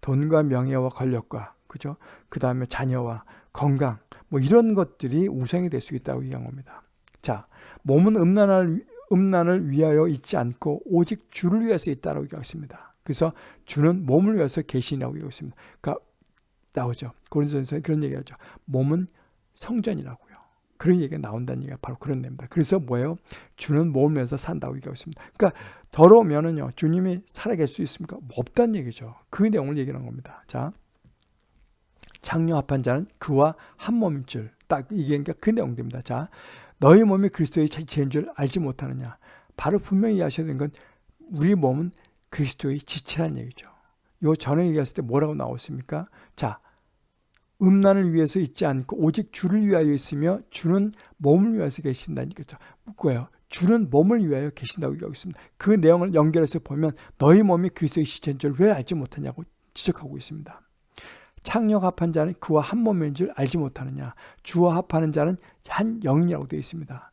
돈과 명예와 권력과 그죠? 그 다음에 자녀와 건강 뭐 이런 것들이 우상이 될 수 있다고 얘기한 겁니다. 자, 몸은 음란을 음란을 위하여 있지 않고 오직 주를 위해서 있다라고 얘기하습니다 그래서 주는 몸을 위해서 계시냐고 얘기하고 있습니다. 그러니까 나오죠. 고린도전서에 그런 얘기하죠. 몸은 성전이라고요. 그런 얘기가 나온다는 얘기가 바로 그런 내용입니다. 그래서 뭐예요? 주는 몸을 위해서 산다고 얘기하고 있습니다. 그러니까 더러우면은요, 주님이 살아갈 수 있습니까? 없다는 얘기죠. 그 내용을 얘기하는 겁니다. 자, 창녀합한 자는 그와 한 몸인 줄. 딱 이게 그러니까 그 내용입니다. 자, 너희 몸이 그리스도의 지체인 줄 알지 못하느냐. 바로 분명히 아셔야 되는 건 우리 몸은 그리스도의 지체라는 얘기죠. 요 전에 얘기했을 때 뭐라고 나왔습니까? 자, 음란을 위해서 있지 않고 오직 주를 위하여 있으며 주는 몸을 위해서 얘기죠. 뭐예요? 주는 몸을 위하여 계신다고 얘기하고 있습니다. 그 내용을 연결해서 보면 너희 몸이 그리스도의 지체인 줄 왜 알지 못하냐고 지적하고 있습니다. 창녀가 합한 자는 그와 한 몸인 줄 알지 못하느냐 주와 합하는 자는 한 영이라고 되어 있습니다.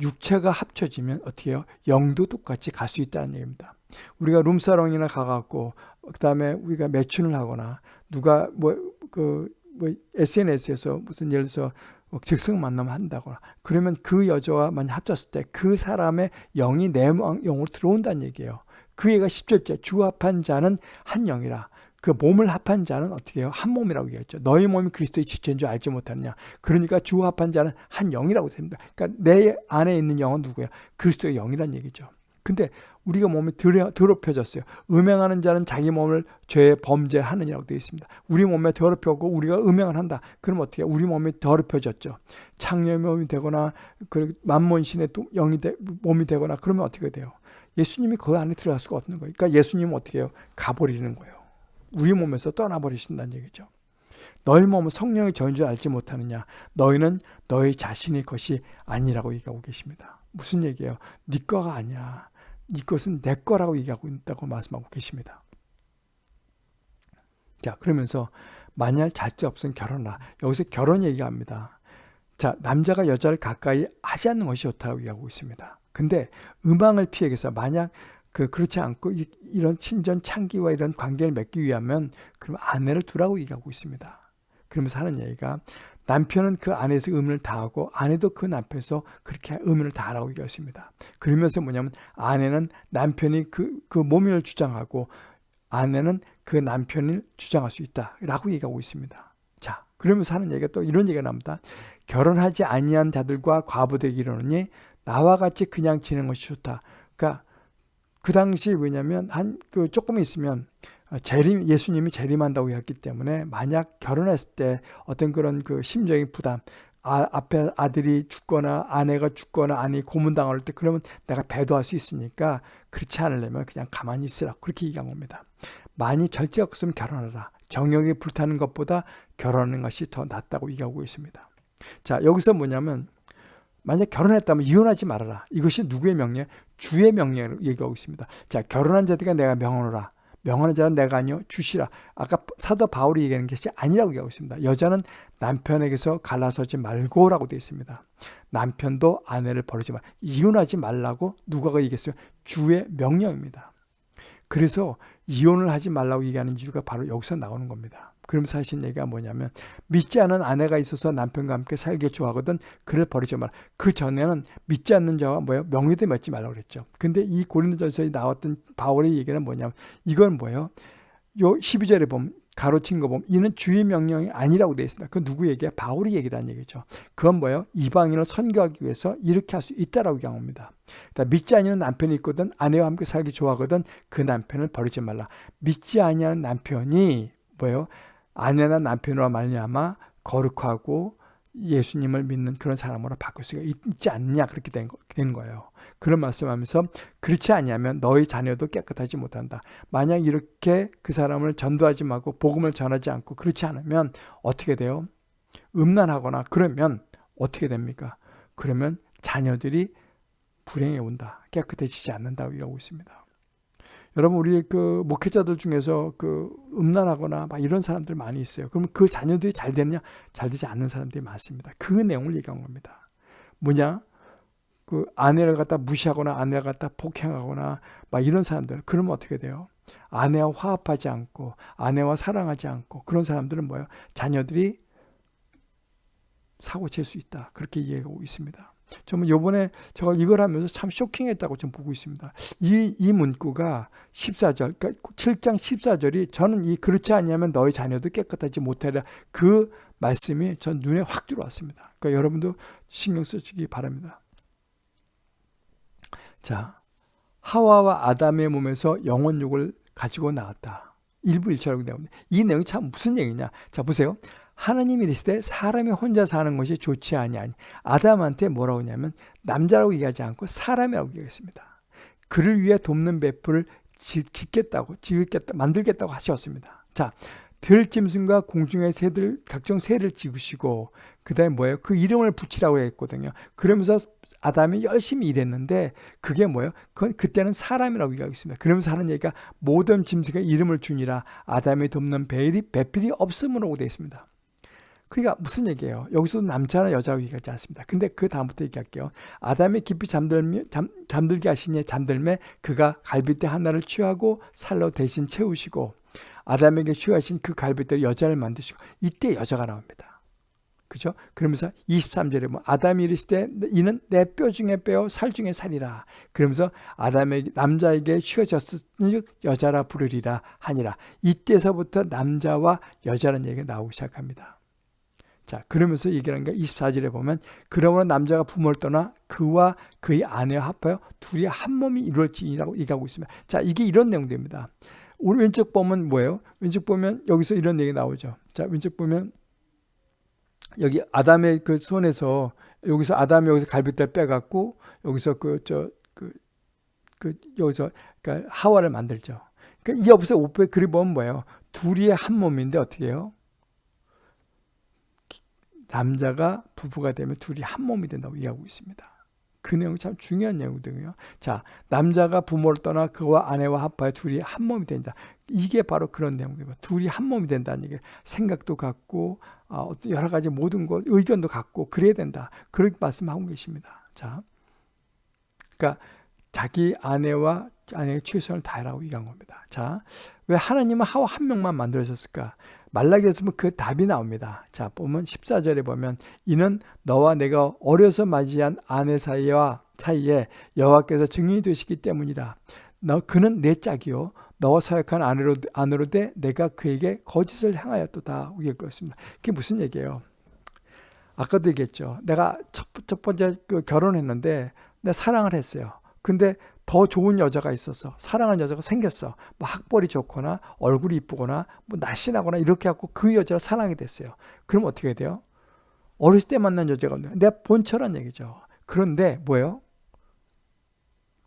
육체가 합쳐지면 어떻게 해요? 영도 똑같이 갈 수 있다는 얘기입니다. 우리가 룸사롱이나 가갖고 그다음에 우리가 매춘을 하거나 누가 뭐그 뭐 SNS에서 무슨 예를 들어서 뭐 즉석 만남 한다거나 그러면 그 여자와 만약 합쳤을 때 그 사람의 영이 내 영으로 들어온다는 얘기예요. 그 얘가 10절째 주 합한 자는 한 영이라 그 몸을 합한 자는 어떻게 해요? 한 몸이라고 얘기했죠. 너희 몸이 그리스도의 지체인 줄 알지 못하느냐. 그러니까 주 합한 자는 한 영이라고 됩니다. 그러니까 내 안에 있는 영은 누구야? 그리스도의 영이란 얘기죠. 근데 우리가 몸이 더럽혀졌어요. 음행하는 자는 자기 몸을 죄 범죄하느냐고 되어 있습니다. 우리 몸에 더럽혀고 우리가 음행을 한다. 그럼 어떻게 우리 몸이 더럽혀졌죠. 창녀의 몸이 되거나 그 만몬신의 영이 되, 몸이 되거나 그러면 어떻게 돼요? 예수님이 그 안에 들어갈 수가 없는 거예요. 그러니까 예수님은 어떻게 해요? 가버리는 거예요. 우리 몸에서 떠나버리신다는 얘기죠. 너희 몸은 성령의 저인 줄 알지 못하느냐. 너희는 너희 자신의 것이 아니라고 얘기하고 계십니다. 무슨 얘기예요? 네 거가 아니야. 네 것은 내 거라고 얘기하고 있다고 말씀하고 계십니다. 자, 그러면서 만약 자식 없으면 결혼하. 여기서 결혼 얘기합니다. 자, 남자가 여자를 가까이 하지 않는 것이 좋다고 얘기하고 있습니다. 근데 음악을 피하기 위해서 만약 그 그렇지 않고 이, 런 친전 창기와 이런 관계를 맺기 위하면 그럼 아내를 두라고 얘기하고 있습니다. 그러면서 하는 얘기가 남편은 그 아내에서 의무를 다하고 아내도 그 남편에서 그렇게 의무를 다하라고 얘기했습니다. 그러면서 뭐냐면 아내는 남편이 그, 그 몸을 주장하고 아내는 그 남편을 주장할 수 있다라고 얘기하고 있습니다. 자, 그러면서 하는 얘기가 또 이런 얘기가 나옵니다. 결혼하지 아니한 자들과 과부되기 이르니 나와 같이 그냥 지내는 것이 좋다. 그러니까 그 당시 왜냐면 한 그 조금 있으면 재림 예수님이 재림한다고 했기 때문에 만약 결혼했을 때 어떤 그런 그 심적인 부담 아, 앞에 아들이 죽거나 아내가 죽거나 아니 고문당할 때 그러면 내가 배도할 수 있으니까 그렇지 않으려면 그냥 가만히 있으라 그렇게 얘기한 겁니다. 많이 절제가 없으면 결혼하라. 정욕이 불타는 것보다 결혼하는 것이 더 낫다고 얘기하고 있습니다. 자 여기서 뭐냐면 만약 결혼했다면 이혼하지 말아라. 이것이 누구의 명령? 주의 명령을 얘기하고 있습니다. 자 결혼한 자들과 내가 명하노라. 명하는 자는 내가 아니요 주시라. 아까 사도 바울이 얘기하는 것이 아니라고 얘기하고 있습니다. 여자는 남편에게서 갈라서지 말고라고 되어 있습니다. 남편도 아내를 버리지 말. 이혼하지 말라고 누가가 얘기했어요. 주의 명령입니다. 그래서 이혼을 하지 말라고 얘기하는 이유가 바로 여기서 나오는 겁니다. 그러면서 하신 얘기가 뭐냐면 믿지 않은 아내가 있어서 남편과 함께 살기 좋아하거든 그를 버리지 마라. 그 전에는 믿지 않는 자와 뭐예요? 명예도 맺지 말라고 그랬죠. 근데 이 고린도전서에 나왔던 바울의 얘기는 뭐냐면 이건 뭐예요? 요 12절에 보면 가로친 거 보면 이는 주의 명령이 아니라고 되어 있습니다. 그 누구 얘기야? 바울이 얘기라는 얘기죠. 그건 뭐예요? 이방인을 선교하기 위해서 이렇게 할 수 있다라고 얘기합니다. 그러니까 믿지 아니하는 남편이 있거든 아내와 함께 살기 좋아하거든 그 남편을 버리지 말라. 믿지 아니하는 남편이 뭐예요? 아내나 남편으로 말미암아 거룩하고 예수님을 믿는 그런 사람으로 바꿀 수가 있지 않냐 그렇게 된, 된 거예요. 그런 말씀하면서 그렇지 않냐면 너희 자녀도 깨끗하지 못한다. 만약 이렇게 그 사람을 전도하지 말고 복음을 전하지 않고 그렇지 않으면 어떻게 돼요? 음란하거나 그러면 어떻게 됩니까? 그러면 자녀들이 불행해 온다. 깨끗해지지 않는다고 얘기하고 있습니다. 여러분 우리 그 목회자들 중에서 그 음란하거나 막 이런 사람들 많이 있어요. 그럼 그 자녀들이 잘 되느냐? 잘 되지 않는 사람들이 많습니다. 그 내용을 얘기한 겁니다. 뭐냐? 그 아내를 갖다 무시하거나 아내를 갖다 폭행하거나 막 이런 사람들 그러면 어떻게 돼요? 아내와 화합하지 않고 아내와 사랑하지 않고 그런 사람들은 뭐예요? 자녀들이 사고 칠 수 있다. 그렇게 이해하고 있습니다. 저는 요번에 제가 이걸 하면서 참 쇼킹했다고 좀 보고 있습니다. 이, 이 문구가 14절, 그러니까 7장 14절이 저는 이 그렇지 않냐면 너희 자녀도 깨끗하지 못하리라 그 말씀이 전 눈에 확 들어왔습니다. 그러니까 여러분도 신경 쓰시기 바랍니다. 자, 하와와 아담의 몸에서 영혼육을 가지고 나왔다. 일부 일처라고 나옵니다. 이 내용이 참 무슨 얘기냐? 자, 보세요. 하나님이 이르시되 사람이 혼자 사는 것이 좋지 아니하니 아담한테 뭐라고 하냐면 남자라고 얘기하지 않고 사람이라고 얘기했습니다. 그를 위해 돕는 배풀을 짓겠다고 짓겠다 만들겠다고 하셨습니다. 자 들짐승과 공중의 새들 각종 새를 지으시고 그다음에 뭐예요? 그 이름을 붙이라고 했거든요. 그러면서 아담이 열심히 일했는데 그게 뭐예요? 그건 그때는 사람이라고 얘기하고 있습니다. 그러면서 하는 얘기가 모든 짐승의 이름을 주니라 아담이 돕는 배필이 없음으로 되어 있습니다. 그러니까 무슨 얘기예요? 여기서도 남자나 여자라고 얘기하지 않습니다. 근데 그 다음부터 얘기할게요. 아담이 깊이 잠들며, 잠, 잠들게 하시니 잠들매 그가 갈비뼈 하나를 취하고 살로 대신 채우시고 아담에게 취하신 그 갈비뼈 여자를 만드시고 이때 여자가 나옵니다. 그죠? 그러면서 23절에 뭐 아담이 이르시되 이는 내 뼈 중에 뼈, 살 중에 살이라. 그러면서 아담에게 남자에게 취하셨으니 여자라 부르리라 하니라. 이때서부터 남자와 여자라는 얘기가 나오기 시작합니다. 자, 그러면서 얘기하는 게 24절에 보면 그러므로 남자가 부모를 떠나 그와 그의 아내와 합하여 둘이 한 몸이 이루어지니라고 얘기하고 있습니다. 자, 이게 이런 내용입니다. 우리 왼쪽 보면 뭐예요? 왼쪽 보면 여기서 이런 얘기 나오죠. 자, 왼쪽 보면 여기 아담의 그 손에서 여기서 아담이 여기서 갈비뼈 빼갖고 여기서 그 저그그 여기서 그러니까 하와를 만들죠. 그러니까 이 옆에서 오페 그리 보면 뭐예요? 둘이 한 몸인데 어떻게 해요? 남자가 부부가 되면 둘이 한 몸이 된다고 이해하고 있습니다. 그 내용이 참 중요한 내용이거든요. 자, 남자가 부모를 떠나 그와 아내와 합하여 둘이 한 몸이 된다. 이게 바로 그런 내용입니다. 둘이 한 몸이 된다는 얘기. 생각도 같고 어, 여러 가지 모든 것 의견도 같고 그래야 된다. 그렇게 말씀하고 계십니다. 자, 그러니까 자기 아내와 아내의 최선을 다하라고 얘기한 겁니다. 자, 왜 하나님은 하와 한 명만 만들어졌을까? 말라기에서 그 답이 나옵니다. 자, 보면 14절에 보면 이는 너와 내가 어려서 맞이한 아내 사이와 사이에 여호와께서 증인이 되시기 때문이다. 너 그는 내 짝이요 너와 사역한 아내로 아내로 돼 내가 그에게 거짓을 행하였도다. 이겼습니다. 그게 무슨 얘기예요? 아까도 얘기했죠. 내가 첫, 첫 번째 그 결혼했는데 내가 사랑을 했어요. 근데 더 좋은 여자가 있었어. 사랑하는 여자가 생겼어. 뭐 학벌이 좋거나 얼굴이 이쁘거나 뭐 날씬하거나 이렇게 갖고 그 여자를 사랑하게 됐어요. 그럼 어떻게 돼요? 어렸을 때 만난 여자가 내 본처란 얘기죠. 그런데 뭐예요?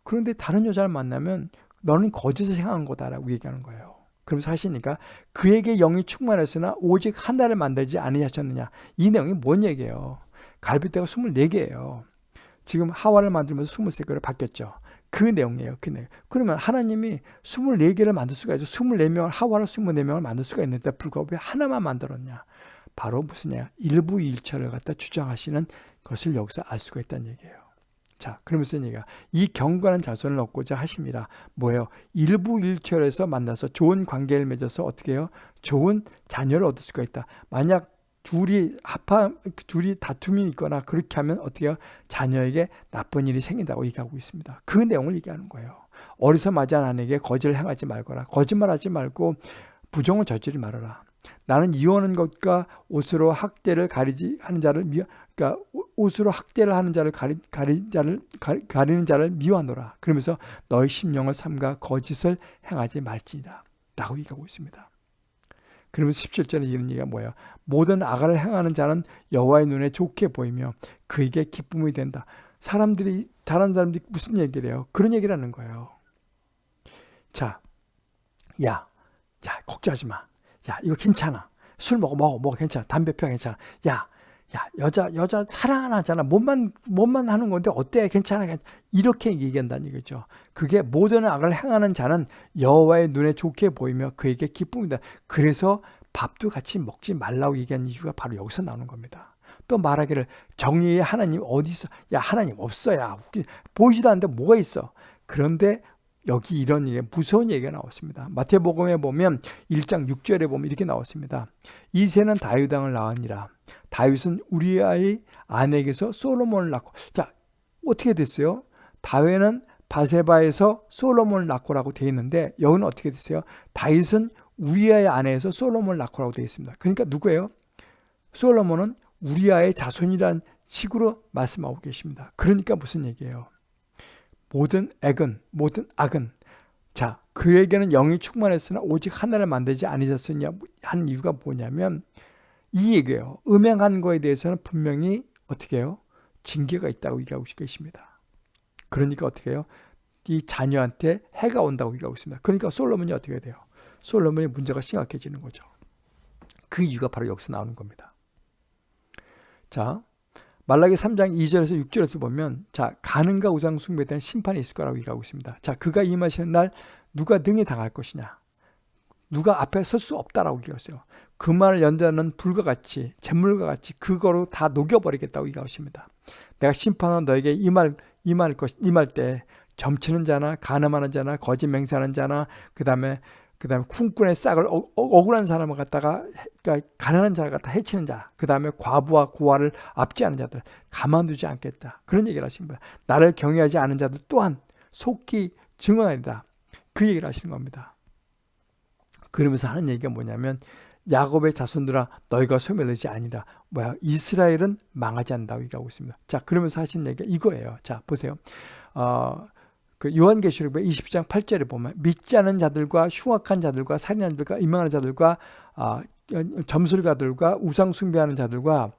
그런데 다른 여자를 만나면 너는 거짓을 생각한 거다라고 얘기하는 거예요. 그러면서 하시니까 그에게 영이 충만했으나 오직 하나를 만들지 아니하셨느냐. 이 내용이 뭔 얘기예요? 갈비뼈가 24개예요. 지금 하와를 만들면서 23개로 바뀌었죠. 그 내용이에요. 그 내용. 그러면 하나님이 24개를 만들 수가 있죠. 24명을, 하와를 24명을 만들 수가 있는데 불구하고 왜 하나만 만들었냐. 바로 무슨냐. 일부 일처를 갖다 주장하시는 것을 여기서 알 수가 있다는 얘기예요. 자, 그러면서 얘기가 이 경건한 자손을 얻고자 하십니다. 뭐예요? 일부 일처에서 만나서 좋은 관계를 맺어서 어떻게 해요? 좋은 자녀를 얻을 수가 있다. 만약 둘이 합하 둘이 다툼이 있거나 그렇게 하면 어떻게 해요? 자녀에게 나쁜 일이 생긴다고 얘기하고 있습니다. 그 내용을 얘기하는 거예요. 어리서 맞이한 아내에게 거짓을 행하지 말거라. 거짓말하지 말고 부정을 저지르지 말아라. 나는 이혼한 것과 옷으로 학대를 가리지 하는 자를 미 그러니까 옷으로 학대를 하는 자를 가리 가리 자를 가리, 가리는 자를 미워하노라. 그러면서 너의 심령을 삼가 거짓을 행하지 말지니라. 라고 얘기하고 있습니다. 그러면서 17절에 이런 얘기가 뭐예요? 모든 악을 행하는 자는 여호와의 눈에 좋게 보이며 그에게 기쁨이 된다. 사람들이 다른 사람들이 무슨 얘기를 해요? 그런 얘기를 하는 거예요. 자, 야, 야 걱정하지 마. 야 이거 괜찮아. 술 먹어 먹어 먹어 괜찮아. 담배 펴 괜찮아. 야, 야 여자 여자 사랑 안 하잖아. 몸만 몸만 하는 건데 어때? 괜찮아. 괜찮아. 이렇게 얘기한다는 얘기죠. 그게 모든 악을 행하는 자는 여호와의 눈에 좋게 보이며 그에게 기쁨이다. 그래서 밥도 같이 먹지 말라고 얘기한 이유가 바로 여기서 나오는 겁니다. 또 말하기를 정의의 하나님 어디 있어? 야 하나님 없어 야 보이지도 않는데 뭐가 있어? 그런데 여기 이런 얘기, 무서운 얘기가 나왔습니다. 마태복음에 보면 1장 6절에 보면 이렇게 나왔습니다. 이세는 다윗 왕을 낳으니라. 다윗은 우리아의 아내에게서 솔로몬을 낳고 자 어떻게 됐어요? 다윗은 바세바에서 솔로몬을 낳고라고 되어 있는데 여기는 어떻게 됐어요? 다윗은 우리아의 아내에서 솔로몬을 낳고라고 되어 있습니다. 그러니까 누구예요? 솔로몬은 우리아의 자손이란 식으로 말씀하고 계십니다. 그러니까 무슨 얘기예요? 모든 액은 모든 악은 자 그에게는 영이 충만했으나 오직 하나를 만들지 아니셨느냐 한 이유가 뭐냐면 이 얘기예요. 음행한 거에 대해서는 분명히 어떻게 해요? 징계가 있다고 얘기하고 계십니다. 그러니까 어떻게 해요? 이 자녀한테 해가 온다고 얘기하고 있습니다. 그러니까 솔로몬이 어떻게 돼요? 솔로몬의 문제가 심각해지는 거죠. 그 이유가 바로 여기서 나오는 겁니다. 자, 말라기 3장 2절에서 6절에서 보면 자, 가능과 우상 숭배에 대한 심판이 있을 거라고 얘기하고 있습니다. 자, 그가 임하시는 날 누가 능히 당할 것이냐? 누가 앞에 설 수 없다라고 얘기했어요. 그 말을 연자는 불과 같이 잿물과 같이 그거로 다 녹여버리겠다고 얘기하십니다. 내가 심판한 너에게 임할 임할 것 임할 때 점치는 자나 가늠하는 자나 거짓 맹세하는 자나 그다음에 그다음에 쿵꾼의 싹을 어, 어, 억울한 사람을 갖다가 그러니까 가난한 자를 갖다 해치는 자 그다음에 과부와 고아를 압제하는 자들 가만두지 않겠다 그런 얘기를 하십니다. 나를 경외하지 않은 자들 또한 속기 증언하리다 그 얘기를 하시는 겁니다. 그러면서 하는 얘기가 뭐냐면 야곱의 자손들아 너희가 소멸되지 아니라 뭐야 이스라엘은 망하지 않는다고 얘기하고 있습니다. 자 그러면서 하신 얘기가 이거예요. 자 보세요. 어, 그 요한계시록 20장 8절에 보면 믿지 않은 자들과 흉악한 자들과 살인하는 자들과 임망하는 자들과 아, 점술가들과 우상 숭배하는 자들과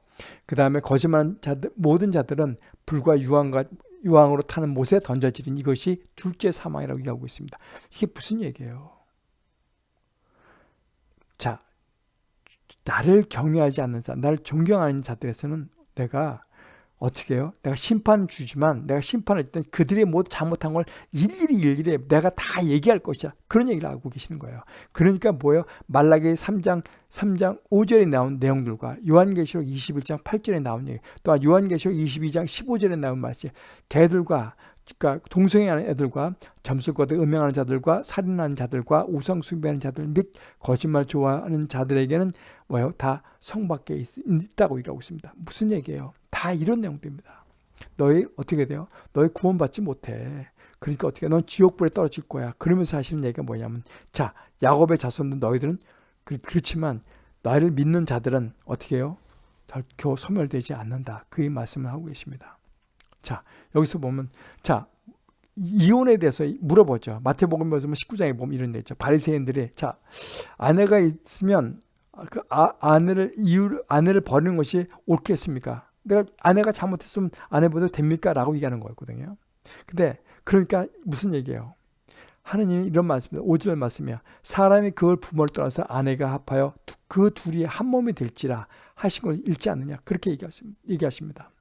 그 다음에 거짓말하는 자들 모든 자들은 불과 유황과 유황으로 타는 못에 던져지는 이것이 둘째 사망이라고 얘기하고 있습니다. 이게 무슨 얘기예요? 자, 나를 경외하지 않는 자, 나를 존경하는 자들에서는 내가 어떻게 해요? 내가 심판 주지만 내가 심판할 때 그들이 모두 잘못한 걸 일일이 일일이 내가 다 얘기할 것이야. 그런 얘기를 하고 계시는 거예요. 그러니까 뭐예요? 말라기 3장 3장 5절에 나온 내용들과 요한계시록 21장 8절에 나온 얘기 또한 요한계시록 22장 15절에 나온 말씀 개들과 그러니까 동성애하는 애들과 점술과도 음행하는 자들과 살인하는 자들과 우상 숭배하는 자들 및 거짓말 좋아하는 자들에게는 뭐예요? 다 성밖에 있, 다고 얘기하고 있습니다. 무슨 얘기예요? 다 이런 내용들입니다. 너희 어떻게 돼요? 너희 구원받지 못해. 그러니까 어떻게 넌 지옥불에 떨어질 거야. 그러면서 하시는 얘기가 뭐냐면 자 야곱의 자손들 너희들은 그렇지만 나를 믿는 자들은 어떻게 해요? 결코 소멸되지 않는다. 그 말씀을 하고 계십니다. 자 여기서 보면 자 이혼에 대해서 물어보죠. 마태복음 말씀 19장에 보면 이런 데 있죠. 바리새인들이 자 아내가 있으면 그 아, 아내를 이유 아내를 버리는 것이 옳겠습니까? 내가 아내가 잘못했으면 아내보다 됩니까? 라고 얘기하는 거였거든요. 근데 그러니까 무슨 얘기예요? 하느님이 이런 말씀입니다. 5절 말씀이야. 사람이 그걸 부모를 떠나서 아내가 합하여 그 둘이 한 몸이 될지라 하신 걸 읽지 않느냐. 그렇게 얘기하십니다.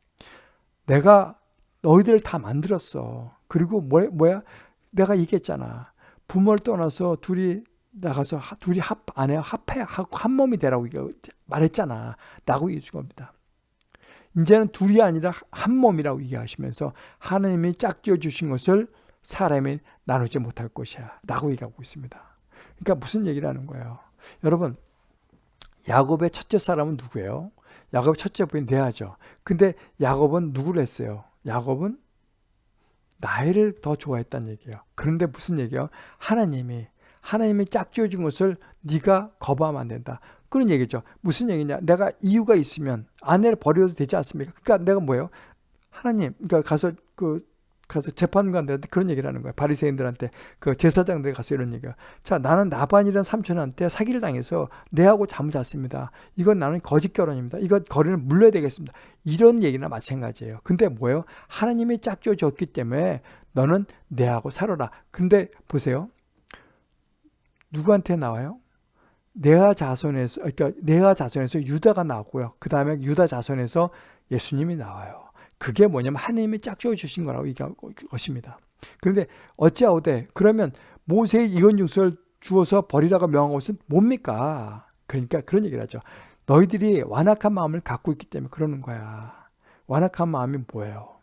내가 너희들을 다 만들었어. 그리고 뭐, 뭐야? 내가 얘기했잖아. 부모를 떠나서 둘이 나가서 둘이 합, 아내 합해, 한 몸이 되라고 말했잖아. 라고 얘기해 준 겁니다. 이제는 둘이 아니라 한 몸이라고 얘기하시면서 하나님이 짝지어 주신 것을 사람이 나누지 못할 것이야. 라고 얘기하고 있습니다. 그러니까 무슨 얘기를 하는 거예요? 여러분, 야곱의 첫째 사람은 누구예요? 야곱의 첫째 부인 레아죠. 근데 야곱은 누구를 했어요? 야곱은 나이를 더 좋아했다는 얘기예요. 그런데 무슨 얘기예요? 하나님이 하나님이 짝지어 준 것을 네가 거부하면 안 된다. 그런 얘기죠. 무슨 얘기냐? 내가 이유가 있으면 아내를 버려도 되지 않습니까? 그러니까 내가 뭐예요? 하나님, 그러니까 가서 그 가서 재판관들한테 그런 얘기를 하는 거야. 바리새인들한테 그 제사장들 가서 이런 얘기야. 자, 나는 나반이라는 삼촌한테 사기를 당해서 내하고 잠을 잤습니다. 이건 나는 거짓 결혼입니다. 이거 거리를 물러야 되겠습니다. 이런 얘기나 마찬가지예요. 근데 뭐예요? 하나님이 짝져 줬기 때문에 너는 내하고 살아라. 근데 보세요. 누구한테 나와요? 네아 자손에서 그러니까 네아 자손에서 유다가 나왔고요. 그 다음에 유다 자손에서 예수님이 나와요. 그게 뭐냐면 하나님이 짝지어 주신 거라고 얘기할 것입니다. 그런데 어찌하오되 그러면 모세의 이건 징수를 주어서 버리라고 명한 것은 뭡니까? 그러니까 그런 얘기를 하죠. 너희들이 완악한 마음을 갖고 있기 때문에 그러는 거야. 완악한 마음이 뭐예요?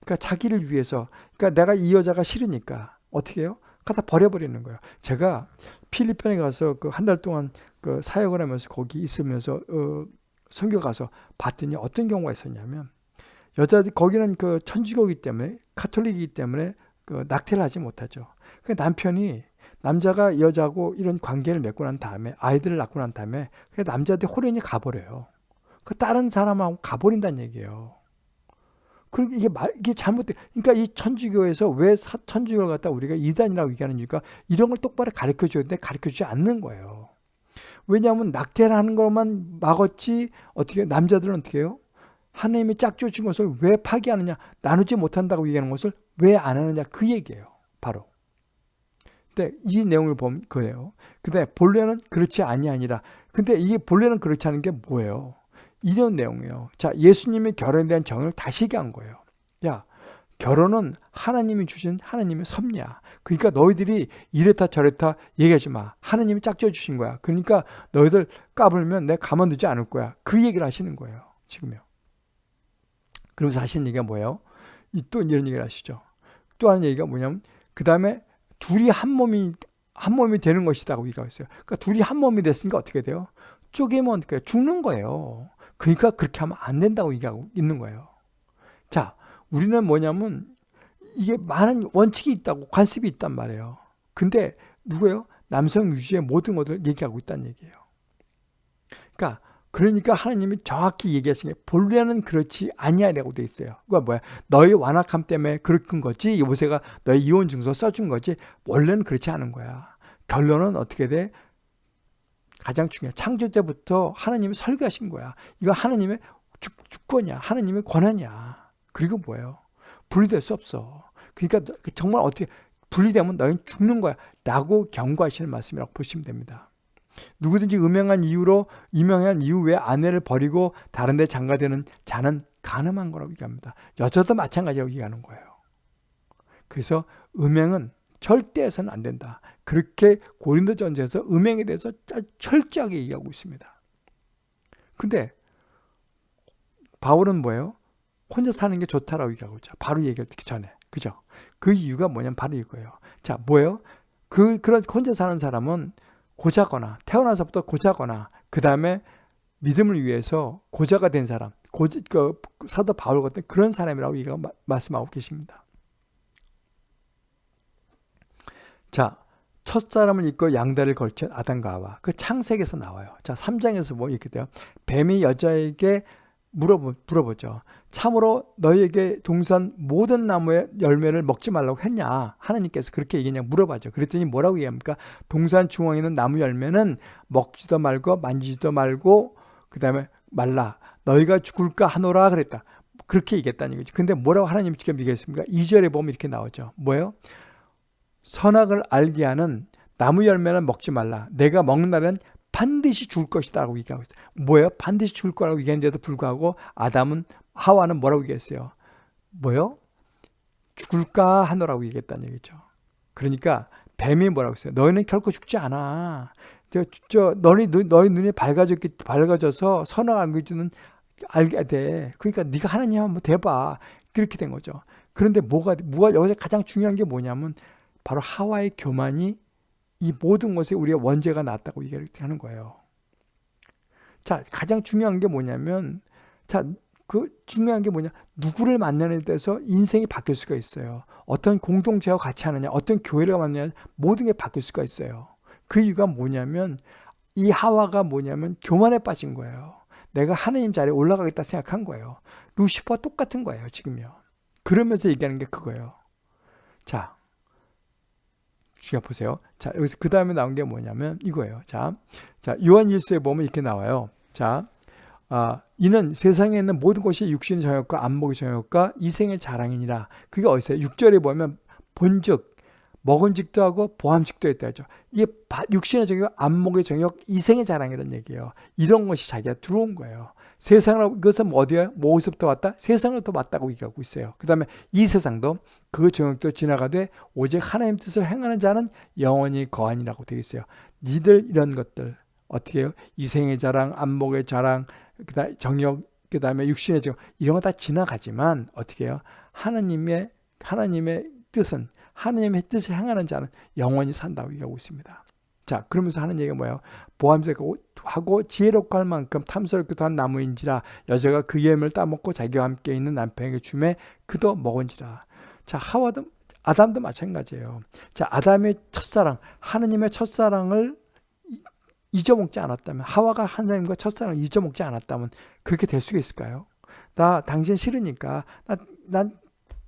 그러니까 자기를 위해서 그러니까 내가 이 여자가 싫으니까 어떻게 해요? 갖다 버려버리는 거예요. 제가 필리핀에 가서 그 한 달 동안 그 사역을 하면서 거기 있으면서 어, 선교 가서 봤더니 어떤 경우가 있었냐면 여자들 거기는 그 천주교이기 때문에 카톨릭이기 때문에 그 낙태를 하지 못하죠. 그 남편이 남자가 여자고 이런 관계를 맺고 난 다음에 아이들을 낳고 난 다음에 그 남자한테 호련이 가버려요. 그 다른 사람하고 가버린다는 얘기예요. 그러니까 이게 말, 이게 잘못돼. 그러니까 이 천주교에서 왜 사, 천주교를 갖다 우리가 이단이라고 얘기하는 이유가 이런 걸 똑바로 가르쳐 줘야 되는데 가르쳐 주지 않는 거예요. 왜냐하면 낙태를 하는 것만 막았지 어떻게 남자들은 어떻게 해요? 하나님이 짝지어 준 것을 왜 파기하느냐 나누지 못한다고 얘기하는 것을 왜 안 하느냐 그 얘기예요. 바로. 근데 이 내용을 보면 그예요. 근데 본래는 그렇지 아니 아니라. 근데 이게 본래는 그렇지 않은 게 뭐예요? 이런 내용이에요. 자, 예수님이 결혼에 대한 정의를 다시 얘기한 거예요. 야, 결혼은 하나님이 주신 하나님의 섭리야. 그러니까 너희들이 이랬다 저랬다 얘기하지 마. 하나님이 짝져 주신 거야. 그러니까 너희들 까불면 내가 가만두지 않을 거야. 그 얘기를 하시는 거예요. 지금요. 그러면서 하시는 얘기가 뭐예요? 또 이런 얘기를 하시죠. 또 하는 얘기가 뭐냐면 그 다음에 둘이 한 몸이 한 몸이 되는 것이다고 얘기하고 있어요. 그러니까 둘이 한 몸이 됐으니까 어떻게 돼요? 쪼개면 어떻게 죽는 거예요. 그러니까 그렇게 하면 안 된다고 얘기하고 있는 거예요. 자, 우리는 뭐냐면 이게 많은 원칙이 있다고 관습이 있단 말이에요. 근데 누구예요? 남성 유지의 모든 것을 얘기하고 있다는 얘기예요. 그러니까 그러니까 하나님이 정확히 얘기하신 게 본래는 그렇지 아니하라고 돼 있어요. 그거 뭐야? 너의 완악함 때문에 그렇은 거지. 요새가 너의 이혼 증서 써준 거지. 원래는 그렇지 않은 거야. 결론은 어떻게 돼? 가장 중요해. 창조 때부터 하나님이 설계하신 거야. 이거 하나님의 주, 주권이야. 하나님의 권한이야. 그리고 뭐예요? 분리될 수 없어. 그러니까 정말 어떻게 분리되면 너희는 죽는 거야. 라고 경고하시는 말씀이라고 보시면 됩니다. 누구든지 음행한 이유로 유명한 이유 외에 아내를 버리고 다른 데 장가되는 자는 가늠한 거라고 얘기합니다. 여자도 마찬가지라고 얘기하는 거예요. 그래서 음행은 절대 해서는 안 된다. 그렇게 고린도 전서에서 음행에 대해서 철저하게 얘기하고 있습니다. 근데 바울은 뭐예요? 혼자 사는 게 좋다라고 얘기하고 있죠. 바로 얘기를 듣기 전에. 그죠? 그 이유가 뭐냐면 바로 이거예요. 자, 뭐예요? 그, 그런 혼자 사는 사람은 고자거나, 태어나서부터 고자거나, 그 다음에 믿음을 위해서 고자가 된 사람, 고, 그, 사도 바울 같은 그런 사람이라고 얘기가 말씀하고 계십니다. 자, 첫 사람을 입고 양다리를 걸친 아담과 하와. 그 창세기에서 나와요. 자, 3장에서 뭐 이렇게 돼요. 뱀이 여자에게 물어보, 물어보죠. 참으로 너희에게 동산 모든 나무의 열매를 먹지 말라고 했냐? 하나님께서 그렇게 얘기했냐 물어봐죠. 그랬더니 뭐라고 얘기합니까? 동산 중앙에 있는 나무 열매는 먹지도 말고 만지지도 말고 그 다음에 말라. 너희가 죽을까 하노라 그랬다. 그렇게 얘기했다는 거죠. 근데 뭐라고 하나님이 지금 얘기했습니까? 2절에 보면 이렇게 나오죠. 뭐예요? 선악을 알게 하는 나무 열매는 먹지 말라. 내가 먹는 날은 반드시 죽을 것이다 라고 얘기하고 있어요. 뭐예요? 반드시 죽을 거라고 얘기했는데도 불구하고 아담은 하와는 뭐라고 얘기했어요? 뭐요? 죽을까 하노라고 얘기했다는 얘기죠. 그러니까 뱀이 뭐라고 했어요? 너희는 결코 죽지 않아. 저, 저 너희 너희 눈이 밝아졌기 밝아져서 선악 안기주는 알게 돼. 그러니까 네가 하나님 한번 대봐. 그렇게 된 거죠. 그런데 뭐가 뭐가 여기서 가장 중요한 게 뭐냐면 바로 하와의 교만이 이 모든 것에 우리가 원죄가 났다고 얘기를 하는 거예요. 자, 가장 중요한 게 뭐냐면, 자, 그 중요한 게 뭐냐. 누구를 만나는 데서 인생이 바뀔 수가 있어요. 어떤 공동체와 같이 하느냐, 어떤 교회를 만나냐, 모든 게 바뀔 수가 있어요. 그 이유가 뭐냐면, 이 하와가 뭐냐면, 교만에 빠진 거예요. 내가 하나님 자리에 올라가겠다 생각한 거예요. 루시퍼와 똑같은 거예요, 지금요. 그러면서 얘기하는 게 그거예요. 자, 주가 보세요. 자, 여기서 그 다음에 나온 게 뭐냐면 이거예요. 자, 자, 요한 일서에 보면 이렇게 나와요. 자, 아, 이는 세상에 있는 모든 것이 육신의 정욕과 안목의 정욕과 이생의 자랑이니라. 그게 어디서요? 6절에 보면 본즉 먹은직도 하고 보함직도 했다 하죠. 이게 육신의 정욕, 안목의 정욕, 이생의 자랑이라는 얘기예요. 이런 것이 자기가 들어온 거예요. 세상으로 이것은 뭐 어디야? 뭐어디서부터 왔다? 세상으로부터 왔다고 얘기하고 있어요. 그 다음에 이 세상도 그 정욕도 지나가되 오직 하나님 뜻을 행하는 자는 영원히 거하니라고 되어 있어요. 니들 이런 것들 어떻게 해요? 이생의 자랑, 안목의 자랑, 그다음 정욕, 그 다음에 육신의 정욕 이런 거 다 지나가지만 어떻게 해요? 하나님의 하나님의 뜻은 하나님의 뜻을 행하는 자는 영원히 산다고 얘기하고 있습니다. 자, 그러면서 하는 얘기가 뭐예요? 보암색하고 지혜롭고 할 만큼 탐스럽기도 한 나무인지라 여자가 그 예물 따먹고 자기와 함께 있는 남편에게 주매 그도 먹은지라. 자, 하와도 아담도 마찬가지예요. 자, 아담의 첫사랑, 하느님의 첫사랑을 잊어먹지 않았다면 하와가 하나님과 첫사랑을 잊어먹지 않았다면 그렇게 될 수가 있을까요? 나 당신 싫으니까 나, 난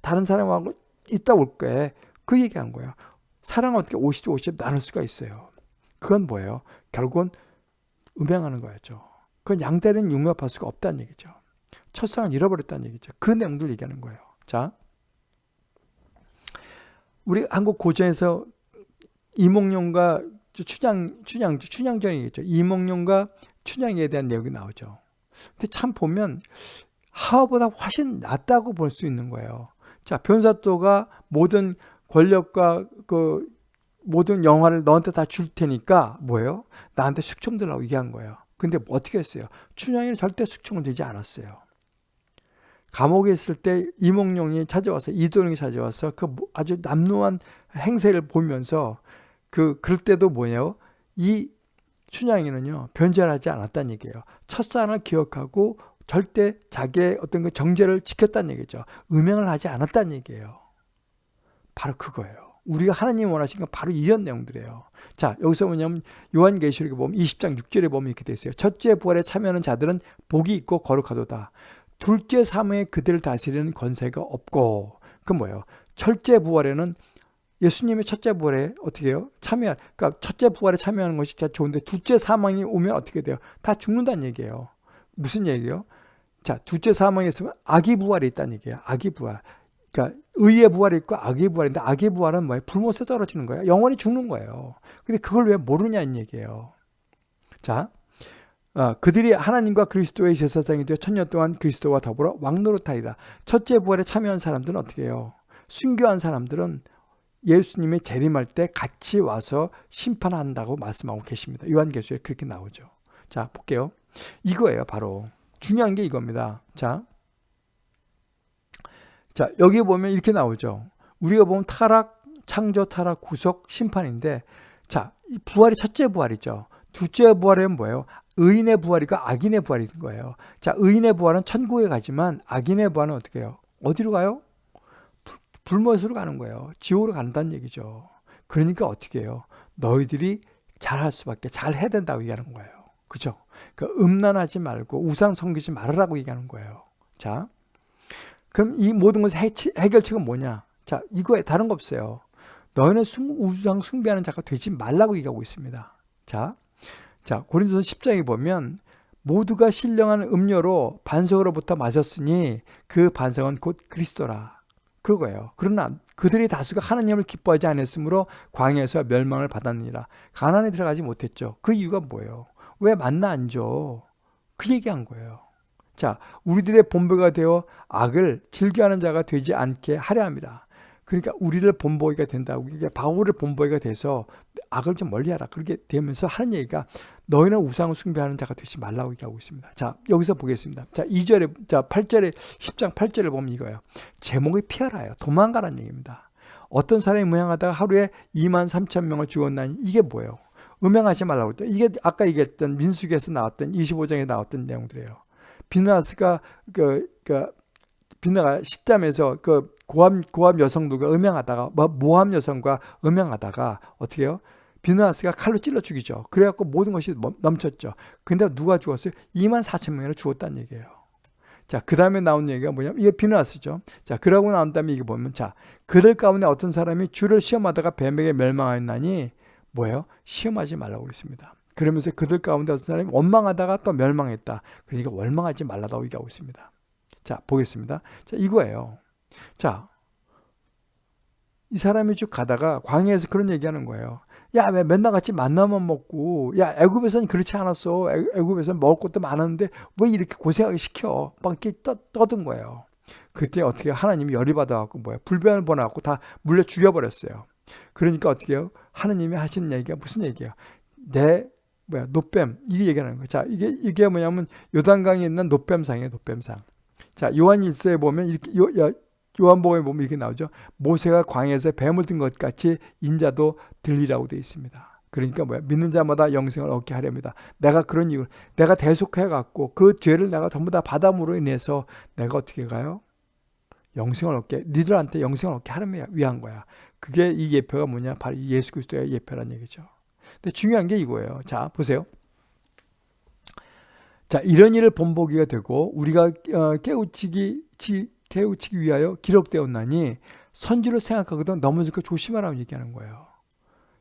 다른 사람하고 있다 올게 그 얘기한 거예요. 사랑 어떻게 50, 50 나눌 수가 있어요. 그건 뭐예요? 결국은 음행하는 거였죠. 그건 양다리는 융합할 수가 없다는 얘기죠. 첫상을 잃어버렸다는 얘기죠. 그 내용들 얘기하는 거예요. 자, 우리 한국 고전에서 이몽룡과 춘향, 춘향, 춘향전이겠죠. 이몽룡과 춘향에 대한 내용이 나오죠. 근데 참 보면 하와보다 훨씬 낫다고 볼 수 있는 거예요. 자, 변사또가 모든 권력과 그 모든 영화를 너한테 다 줄 테니까 뭐예요? 나한테 숙청들라고 얘기한 거예요. 근데 뭐 어떻게 했어요? 춘향이는 절대 숙청을 되지 않았어요. 감옥에 있을 때 이몽룡이 찾아와서 이도령이 찾아와서 그 아주 남루한 행세를 보면서 그 그럴 때도 뭐예요? 이 춘향이는요 변절하지 않았다는 얘기예요. 첫사랑을 기억하고 절대 자기의 어떤 그 정제를 지켰다는 얘기죠. 음행을 하지 않았다는 얘기예요. 바로 그거예요. 우리가 하나님 원하신 건 바로 이런 내용들이에요. 자, 여기서 뭐냐면 요한계시록에 보면 20장 6절에 보면 이렇게 돼 있어요. 첫째 부활에 참여하는 자들은 복이 있고 거룩하도다. 둘째 사무에 그들을 다스리는 권세가 없고 그 뭐예요? 첫째 부활에는 예수님의 첫째 부활에 어떻게 해요? 참여, 그러니까 첫째 부활에 참여하는 것이 좋은데 둘째 사망이 오면 어떻게 돼요? 다 죽는다는 얘기예요. 무슨 얘기예요? 자, 둘째 사망에 있으면 악의 부활이 있다는 얘기예요. 악의 부활. 그러니까 의의 부활이 있고 악의 부활인데 악의 부활은 뭐예요? 불못에 떨어지는 거예요. 영원히 죽는 거예요. 근데 그걸 왜 모르냐는 얘기예요. 자, 어, 그들이 하나님과 그리스도의 제사장이 되어 천년 동안 그리스도와 더불어 왕노릇하리다. 첫째 부활에 참여한 사람들은 어떻게 해요? 순교한 사람들은 예수님이 재림할 때 같이 와서 심판한다고 말씀하고 계십니다. 요한계시에 그렇게 나오죠. 자, 볼게요. 이거예요, 바로. 중요한 게 이겁니다. 자, 자 여기 보면 이렇게 나오죠. 우리가 보면 타락, 창조, 타락, 구속, 심판인데 자, 이 부활이 첫째 부활이죠. 둘째 부활은 뭐예요? 의인의 부활이가 악인의 부활인 거예요. 자, 의인의 부활은 천국에 가지만 악인의 부활은 어떻게 해요? 어디로 가요? 불못으로 가는 거예요. 지옥으로 간다는 얘기죠. 그러니까 어떻게 해요? 너희들이 잘할 수밖에 잘 해야 된다고 얘기하는 거예요. 그죠? 그 음란하지 말고 우상 섬기지 말으라고 얘기하는 거예요. 자, 그럼 이 모든 것의 해결책은 뭐냐? 자, 이거에 다른 거 없어요. 너희는 우상 숭배하는 자가 되지 말라고 얘기하고 있습니다. 자, 자 고린도서 10장에 보면 모두가 신령한 음료로 반석으로부터 마셨으니 그 반석은 곧 그리스도라. 그거예요. 그러나 그들이 다수가 하나님을 기뻐하지 않았으므로 광야에서 멸망을 받았느니라. 가난에 들어가지 못했죠. 그 이유가 뭐예요? 왜 만나 안 줘? 그 얘기한 거예요. 자, 우리들의 본보가 되어 악을 즐겨하는 자가 되지 않게 하려 합니다. 그러니까 우리를 본보기가 된다고 이게 바울을 본보기가 돼서 악을 좀 멀리하라 그렇게 되면서 하는 얘기가 너희는 우상을 숭배하는 자가 되지 말라고 얘기하고 있습니다. 자 여기서 보겠습니다. 자 2절에 자 8절에 10장 8절을 보면 이거예요. 제목이 피하라요. 도망가라는 얘기입니다. 어떤 사람이 무행하다가 하루에 2만 3천 명을 죽었나니 이게 뭐예요? 음행하지 말라고 했죠. 이게 아까 얘기했던 민수기에서 나왔던 25장에 나왔던 내용들이에요. 비나스가 그, 그 비나가 시점에서 그 고함 고함 여성들과 음행하다가 뭐 모함 여성과 음행하다가 어떻게 해요? 비나스가 칼로 찔러 죽이죠. 그래갖고 모든 것이 넘쳤죠. 근데 누가 죽었어요? 2만 4천 명이나 죽었다는 얘기예요. 자, 그 다음에 나온 얘기가 뭐냐면, 이게 비나스죠. 자, 그러고 나온 다음에 이게 보면, 자, 그들 가운데 어떤 사람이 주를 시험하다가 뱀에게 멸망하였나니, 뭐예요? 시험하지 말라고 그랬습니다. 그러면서 그들 가운데 어떤 사람이 원망하다가 또 멸망했다. 그러니까 원망하지 말라고 얘기하고 있습니다. 자, 보겠습니다. 자, 이거예요. 자, 이 사람이 쭉 가다가 광야에서 그런 얘기하는 거예요. 야, 왜 맨날 같이 만나만 먹고, 야, 애굽에서는 그렇지 않았어. 애굽에서는 먹을 것도 많았는데, 왜 이렇게 고생하게 시켜? 막 이렇게 떠, 떠든 거예요. 그때 어떻게 하나님이 열이 받아갖고, 뭐야, 불변을 보내갖고 다 물려 죽여버렸어요. 그러니까 어떻게 해요? 하나님이 하시는 얘기가 무슨 얘기야? 내 뭐야 노뱀 이게 얘기하는 거예요. 자 이게 이게 뭐냐면 요단강에 있는 노뱀상이에요. 노뱀상. 자 요한 일서에 보면 이렇게 요, 요 요한복음에 보면 이렇게 나오죠. 모세가 광야에서 뱀을 든 것 같이 인자도 들리라고 되어 있습니다. 그러니까 뭐야 믿는 자마다 영생을 얻게 하렵니다. 내가 그런 이유 내가 대속해 갖고 그 죄를 내가 전부 다 받음으로 인해서 내가 어떻게 가요? 영생을 얻게 니들한테 영생을 얻게 하려 위한 거야. 그게 이 예표가 뭐냐? 바로 예수 그리스도의 예표란 얘기죠. 근데 중요한 게 이거예요. 자, 보세요. 자, 이런 일을 본보기가 되고 우리가 어, 깨우치기 깨우치기 위하여 기록되었나니 선지로 생각하거든 넘어질까 조심하라고 얘기하는 거예요.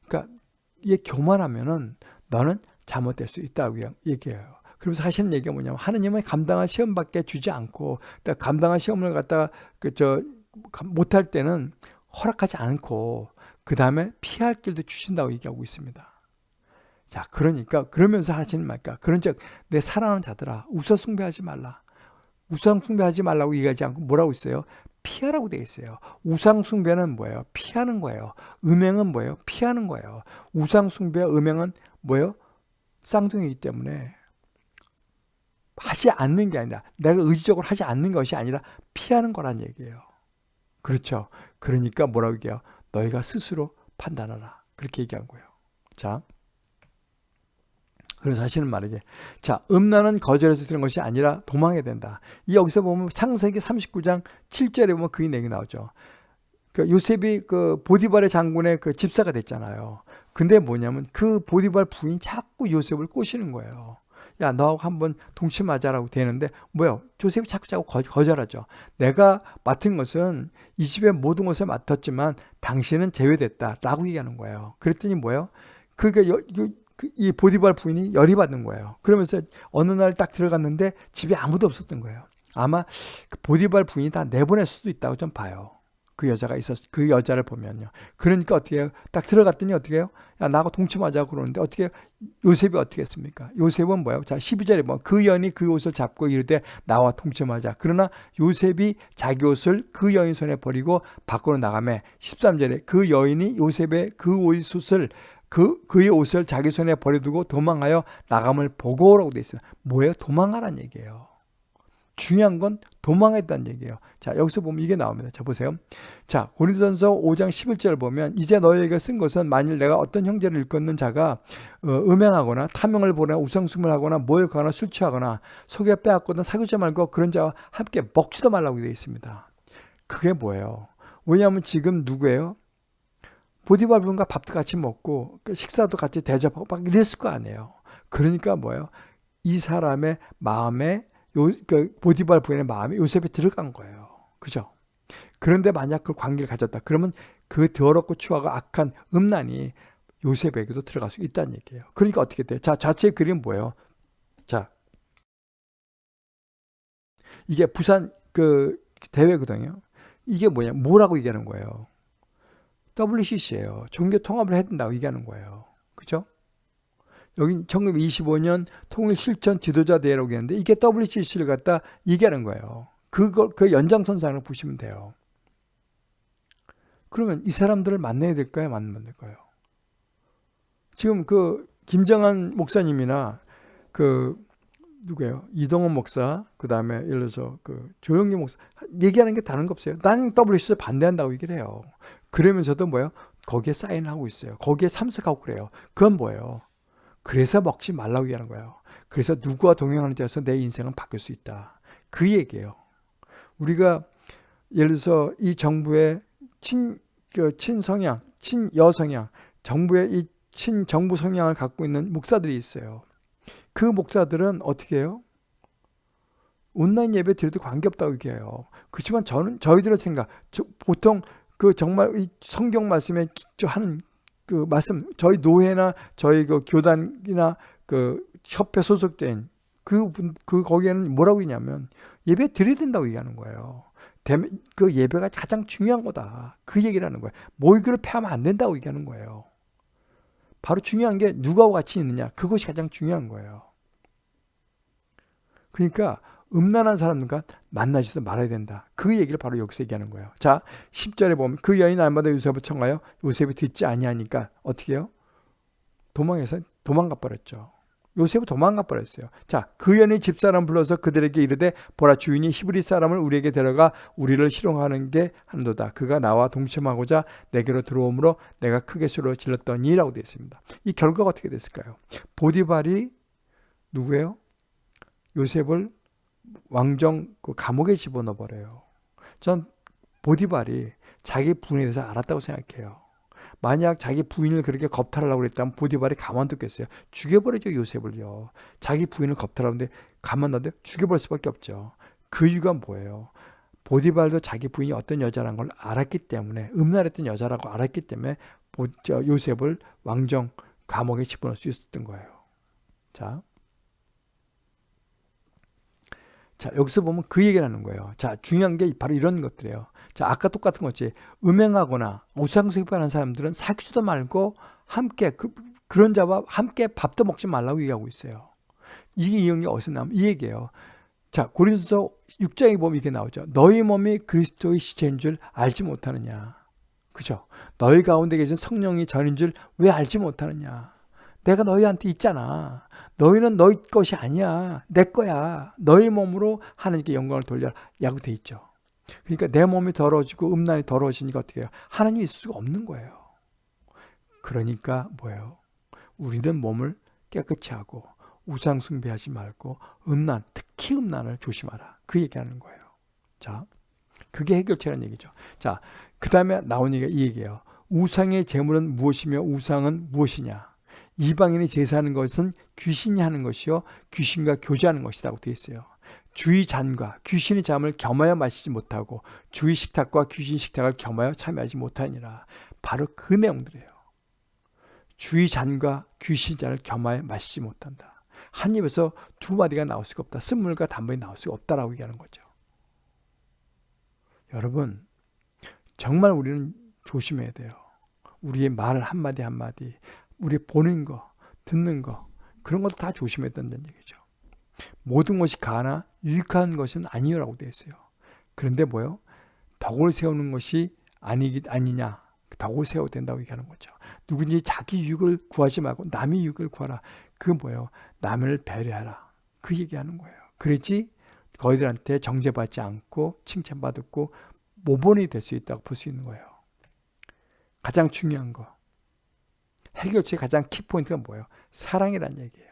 그러니까 이게 교만하면은 너는 잘못될 수 있다고 얘기해요. 그러면서 하시는 얘기가 뭐냐면 하느님은 감당한 시험밖에 주지 않고 감당한 시험을 갖다가 그저 못할 때는 허락하지 않고 그 다음에 피할 길도 주신다고 얘기하고 있습니다. 자, 그러니까 그러면서 하시는 말까? 그런즉 내 사랑하는 자들아 우상 숭배하지 말라. 우상 숭배하지 말라고 얘기하지 않고 뭐라고 있어요? 피하라고 되어 있어요. 우상 숭배는 뭐예요? 피하는 거예요. 음행은 뭐예요? 피하는 거예요. 우상 숭배와 음행은 뭐예요? 쌍둥이기 때문에 하지 않는 게 아니라 내가 의지적으로 하지 않는 것이 아니라 피하는 거란 얘기예요. 그렇죠. 그러니까 뭐라고 얘기해요? 너희가 스스로 판단하라. 그렇게 얘기한 거예요. 자. 그래서 하시는 말이지. 자, 음란은 거절해서 드는 것이 아니라 도망해야 된다. 이 여기서 보면 창세기 39장 7절에 보면 그 얘기 나오죠. 그 요셉이 그 보디발의 장군의 그 집사가 됐잖아요. 근데 뭐냐면 그 보디발 부인이 자꾸 요셉을 꼬시는 거예요. 야, 너하고 한번 동침하자라고 되는데, 뭐야, 조셉이 자꾸 자꾸 거절하죠. 내가 맡은 것은 이 집의 모든 것을 맡았지만 당신은 제외됐다. 라고 얘기하는 거예요. 그랬더니 뭐예요? 그러니까 이 보디발 부인이 열이 받는 거예요. 그러면서 어느 날 딱 들어갔는데 집에 아무도 없었던 거예요. 아마 그 보디발 부인이 다 내보낼 수도 있다고 좀 봐요. 그 여자가 있었, 그 여자를 보면요. 그러니까 어떻게 해요? 딱 들어갔더니 어떻게 해요? 야, 나하고 동침하자고 그러는데 어떻게 해요? 요셉이 어떻게 했습니까? 요셉은 뭐예요? 자, 12절에 뭐, 그 연이 그 옷을 잡고 이르되 나와 동침하자. 그러나 요셉이 자기 옷을 그 여인 손에 버리고 밖으로 나가매 13절에 그 여인이 요셉의 그 옷을 그, 그의 옷을 자기 손에 버려두고 도망하여 나감을 보고 오라고 돼 있어요. 뭐예요? 도망하란 얘기예요. 중요한 건 도망했다는 얘기예요. 자, 여기서 보면 이게 나옵니다. 자, 보세요. 자, 고린도전서 5장 11절 보면 이제 너희에게 쓴 것은 만일 내가 어떤 형제를 일컫는 자가 어, 음행하거나 탐욕을 보거나 우상숭을 하거나 모욕하거나 술 취하거나 속에 빼앗거나 사귀지 말고 그런 자와 함께 먹지도 말라고 되어 있습니다. 그게 뭐예요? 왜냐하면 지금 누구예요? 보디발 분과 밥도 같이 먹고 그 식사도 같이 대접하고 막 이랬을 거 아니에요. 그러니까 뭐예요? 이 사람의 마음에 요, 그 보디발 부인의 마음에 요셉이 들어간 거예요. 그죠? 그런데 만약 그 관계를 가졌다. 그러면 그 더럽고 추하고 악한 음란이 요셉에게도 들어갈 수 있다는 얘기예요. 그러니까 어떻게 돼요? 자, 자체의 그림 뭐예요? 자, 이게 부산 그 대회거든요. 이게 뭐냐? 뭐라고 얘기하는 거예요? WCC예요. 종교 통합을 해야 된다고 얘기하는 거예요. 그죠? 여기 1925년 통일 실천 지도자 대회라고 했는데 이게 WCC를 갖다 얘기하는 거예요. 그거 그 연장선상을 보시면 돼요. 그러면 이 사람들을 만나야 될까요? 만나면 될까요? 지금 그 김정한 목사님이나 그 누구예요? 이동원 목사, 그 다음에 예를 들어서 그 조영기 목사 얘기하는 게 다른 거 없어요. 난 WCC 반대한다고 얘기를 해요. 그러면서도 뭐예요? 거기에 사인하고 있어요. 거기에 참석하고 그래요. 그건 뭐예요? 그래서 먹지 말라고 얘기하는 거예요. 그래서 누구와 동행하는 자에서 내 인생은 바뀔 수 있다. 그 얘기예요. 우리가 예를 들어서 이 정부의 친, 그 친성향, 친여성향, 정부의 이 친정부 성향을 갖고 있는 목사들이 있어요. 그 목사들은 어떻게 해요? 온라인 예배 드려도 관계없다고 얘기해요. 그렇지만 저는 저희들의 생각, 보통 그 정말 이 성경 말씀에 하는 그 말씀 저희 노회나 저희 그 교단이나 그 협회 소속된 그, 그 거기에는 뭐라고 했냐면 예배 드려야 된다고 얘기하는 거예요. 그 예배가 가장 중요한 거다. 그 얘기를 하는 거예요. 모이교를 폐하면 안 된다고 얘기하는 거예요. 바로 중요한 게 누가와 같이 있느냐. 그것이 가장 중요한 거예요. 그러니까 음란한 사람들과 만나지도 말아야 된다. 그 얘기를 바로 여기서 얘기하는 거예요. 자, 10절에 보면 그 여인 날마다 요셉을 청하여 요셉이 듣지 아니하니까 어떻게 해요? 도망해서 도망가 버렸죠. 요셉은 도망가 버렸어요. 자, 그 여인이 집사람 불러서 그들에게 이르되 보라 주인이 히브리 사람을 우리에게 데려가 우리를 희롱하는 게 한도다. 그가 나와 동침하고자 내게로 들어오므로 내가 크게 술을 질렀더니라고 되어 있습니다. 이 결과가 어떻게 됐을까요? 보디발이 누구예요? 요셉을 왕정 그 감옥에 집어넣어 버려요. 전 보디발이 자기 부인에 대해서 알았다고 생각해요. 만약 자기 부인을 그렇게 겁탈하려고 그랬다면 보디발이 가만뒀겠어요. 죽여버리죠 요셉을요. 자기 부인을 겁탈하는데 가만둬도 죽여버릴 수밖에 없죠. 그 이유가 뭐예요? 보디발도 자기 부인이 어떤 여자라는 걸 알았기 때문에 음란했던 여자라고 알았기 때문에 요셉을 왕정 감옥에 집어넣을 수 있었던 거예요. 자, 자, 여기서 보면 그 얘기를 하는 거예요. 자, 중요한 게 바로 이런 것들이에요. 자, 아까 똑같은 거지. 음행하거나 우상숭배하는 사람들은 사귀지도 말고 함께 그, 그런 자와 함께 밥도 먹지 말라고 얘기하고 있어요. 이게 게 어디서 나오면 이 얘기예요. 자, 고린도서 6장에 보면 이게 나오죠. 너희 몸이 그리스도의 시체인 줄 알지 못하느냐. 그죠? 너희 가운데 계신 성령이 전인 줄 왜 알지 못하느냐. 내가 너희한테 있잖아. 너희는 너희 것이 아니야. 내 거야. 너희 몸으로 하나님께 영광을 돌려라. 야구 돼 있죠. 그러니까 내 몸이 더러워지고 음란이 더러워지니까 어떻게 해요? 하나님이 있을 수가 없는 거예요. 그러니까 뭐예요? 우리는 몸을 깨끗이 하고 우상 숭배하지 말고 음란, 특히 음란을 조심하라. 그 얘기하는 거예요. 자, 그게 해결책이라는 얘기죠. 자, 그 다음에 나온 얘기가 이 얘기예요. 우상의 재물은 무엇이며 우상은 무엇이냐? 이방인이 제사하는 것은 귀신이 하는 것이요 귀신과 교제하는 것이라고 되어 있어요. 주의 잔과 귀신의 잠을 겸하여 마시지 못하고 주의 식탁과 귀신 식탁을 겸하여 참여하지 못하니라. 바로 그 내용들이에요. 주의 잔과 귀신 잔을 겸하여 마시지 못한다. 한 입에서 두 마디가 나올 수가 없다. 쓴물과 단물이 나올 수가 없다라고 얘기하는 거죠. 여러분, 정말 우리는 조심해야 돼요. 우리의 말 한마디 한마디, 우리 보는 거, 듣는 거, 그런 것도 다 조심해야 된다는 얘기죠. 모든 것이 가나 유익한 것은 아니라고 되어 있어요. 그런데 뭐요? 덕을 세우는 것이 아니, 아니냐. 덕을 세워야 된다고 얘기하는 거죠. 누군지 자기 유익을 구하지 말고 남의 유익을 구하라. 그 뭐예요? 남을 배려하라. 그 얘기하는 거예요. 그랬지 거기들한테 정죄받지 않고 칭찬받고 모본이 될 수 있다고 볼 수 있는 거예요. 가장 중요한 거. 해결책의 가장 키포인트가 뭐예요? 사랑이란 얘기예요.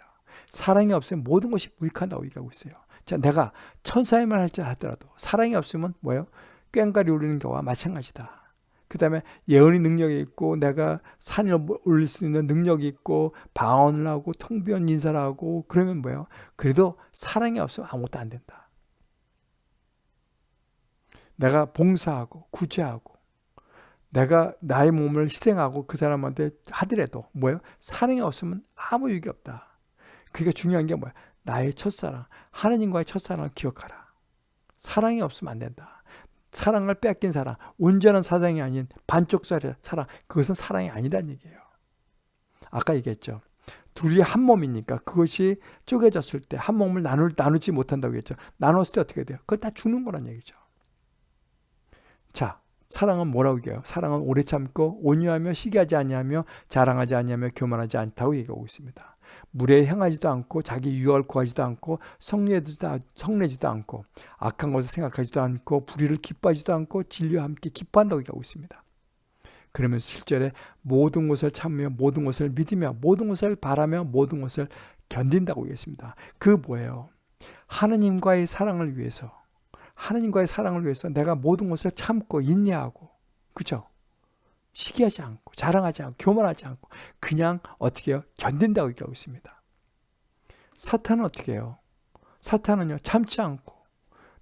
사랑이 없으면 모든 것이 무익한다고 얘기하고 있어요. 자, 내가 천사의말 할지 하더라도 사랑이 없으면 뭐예요? 꽹과리 울리는 거와 마찬가지다. 그 다음에 예언의 능력이 있고 내가 산을 올릴 수 있는 능력이 있고 방언을 하고 통변 인사를 하고 그러면 뭐예요? 그래도 사랑이 없으면 아무것도 안 된다. 내가 봉사하고 구제하고 내가 나의 몸을 희생하고 그 사람한테 하더라도 뭐예요? 사랑이 없으면 아무 유익이 없다. 그게 중요한 게 뭐야? 나의 첫사랑, 하나님과의 첫사랑을 기억하라. 사랑이 없으면 안 된다. 사랑을 뺏긴 사랑, 온전한 사랑이 아닌 반쪽 사랑, 그것은 사랑이 아니란 얘기예요. 아까 얘기했죠. 둘이 한 몸이니까 그것이 쪼개졌을 때 한 몸을 나눌, 나누지 못한다고 했죠. 나눴을 때 어떻게 돼요? 그건 다 죽는 거란 얘기죠. 자, 사랑은 뭐라고 얘기해요? 사랑은 오래 참고 온유하며 시기하지 아니하며 자랑하지 아니하며 교만하지 않다고 얘기하고 있습니다. 물에 향하지도 않고 자기 유익을 구하지도 않고 성내지도, 않고 악한 것을 생각하지도 않고 불의를 기뻐하지도 않고 진리와 함께 기뻐한다고 얘기하고 있습니다. 그러면서 실제로 모든 것을 참으며 모든 것을 믿으며 모든 것을 바라며 모든 것을 견딘다고 얘기했습니다. 그 뭐예요? 하느님과의 사랑을 위해서 하느님과의 사랑을 위해서 내가 모든 것을 참고 인내하고 그죠? 시기하지 않고 자랑하지 않고 교만하지 않고 그냥 어떻게 해요? 견딘다고 얘기하고 있습니다. 사탄은 어떻게 해요? 사탄은요 참지 않고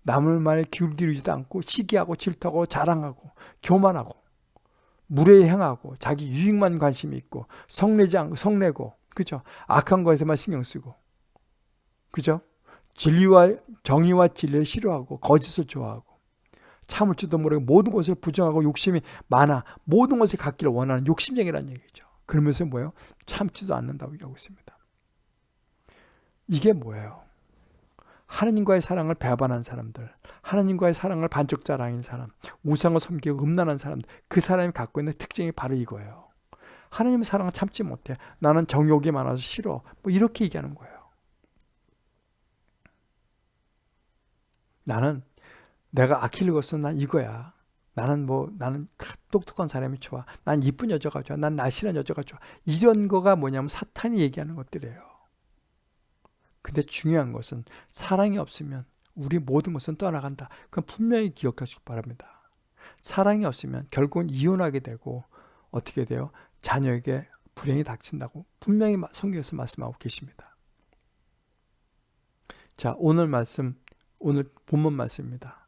남을 말에 기울기지도 않고 시기하고 질투하고 자랑하고 교만하고 물에 향하고 자기 유익만 관심이 있고 성내지 않고 성내고 그죠? 악한 것에만 신경 쓰고 그죠? 진리와 정의와 진리를 싫어하고 거짓을 좋아하고 참을 줄도 모르고 모든 것을 부정하고 욕심이 많아 모든 것을 갖기를 원하는 욕심쟁이라는 얘기죠. 그러면서 뭐예요? 참지도 않는다고 얘기하고 있습니다. 이게 뭐예요? 하나님과의 사랑을 배반한 사람들, 하나님과의 사랑을 반쪽 자랑인 사람, 우상을 섬기고 음란한 사람들, 그 사람이 갖고 있는 특징이 바로 이거예요. 하나님의 사랑을 참지 못해. 나는 정욕이 많아서 싫어. 뭐 이렇게 얘기하는 거예요. 나는 내가 아킬리고스는 난 이거야. 나는 뭐 나는 똑똑한 사람이 좋아. 난 이쁜 여자가 좋아. 난 날씬한 여자가 좋아. 이런 거가 뭐냐면 사탄이 얘기하는 것들이에요. 근데 중요한 것은 사랑이 없으면 우리 모든 것은 떠나간다. 그건 분명히 기억하시기 바랍니다. 사랑이 없으면 결국은 이혼하게 되고 어떻게 돼요? 자녀에게 불행이 닥친다고 분명히 성경에서 말씀하고 계십니다. 자, 오늘 말씀 오늘 본문 말씀입니다.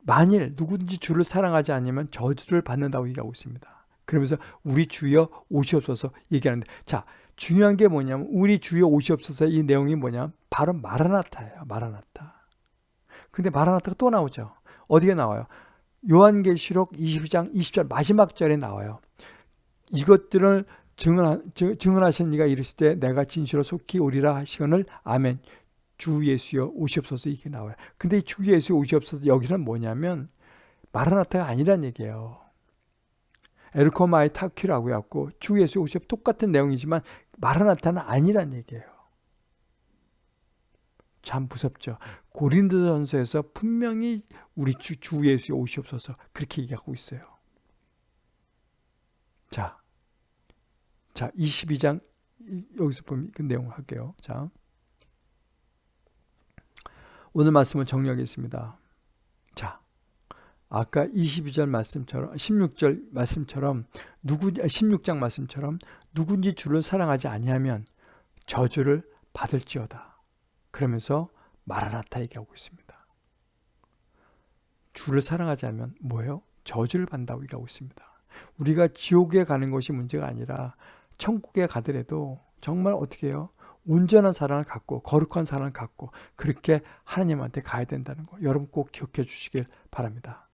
만일 누구든지 주를 사랑하지 않으면 저주를 받는다고 얘기하고 있습니다. 그러면서 우리 주여 오시옵소서 얘기하는데 자 중요한 게 뭐냐면 우리 주여 오시옵소서 이 내용이 뭐냐 바로 마라나타예요. 마라나타. 근데 마라나타가 또 나오죠. 어디에 나와요? 요한계시록 22장 20절 마지막 절에 나와요. 이것들을 증언하, 증언하신 이가 이르시되 내가 진실로 속히 오리라 하시거늘 아멘. 주 예수여 오시옵소서 이게 나와요. 근데 주 예수 오시옵소서 여기는 뭐냐면 마라나타가 아니란 얘기예요. ἔρχομαι ταχύ라고 해갖고 주 예수 오시옵 똑같은 내용이지만 마라나타는 아니란 얘기예요. 참 무섭죠. 고린도전서에서 분명히 우리 주, 주 예수 오시옵소서 그렇게 얘기하고 있어요. 자, 자 22장 여기서 보면 그 내용 할게요. 자, 오늘 말씀을 정리하겠습니다. 자, 아까 22절 말씀처럼 16절 말씀처럼 누구 16장 말씀처럼 누군지 주를 사랑하지 아니하면 저주를 받을지어다. 그러면서 마라나타 얘기하고 있습니다. 주를 사랑하지 않으면 뭐예요? 저주를 받는다고 얘기하고 있습니다. 우리가 지옥에 가는 것이 문제가 아니라 천국에 가더라도 정말 어떻게 해요? 온전한 사랑을 갖고 거룩한 사랑을 갖고 그렇게 하나님한테 가야 된다는 거 여러분 꼭 기억해 주시길 바랍니다.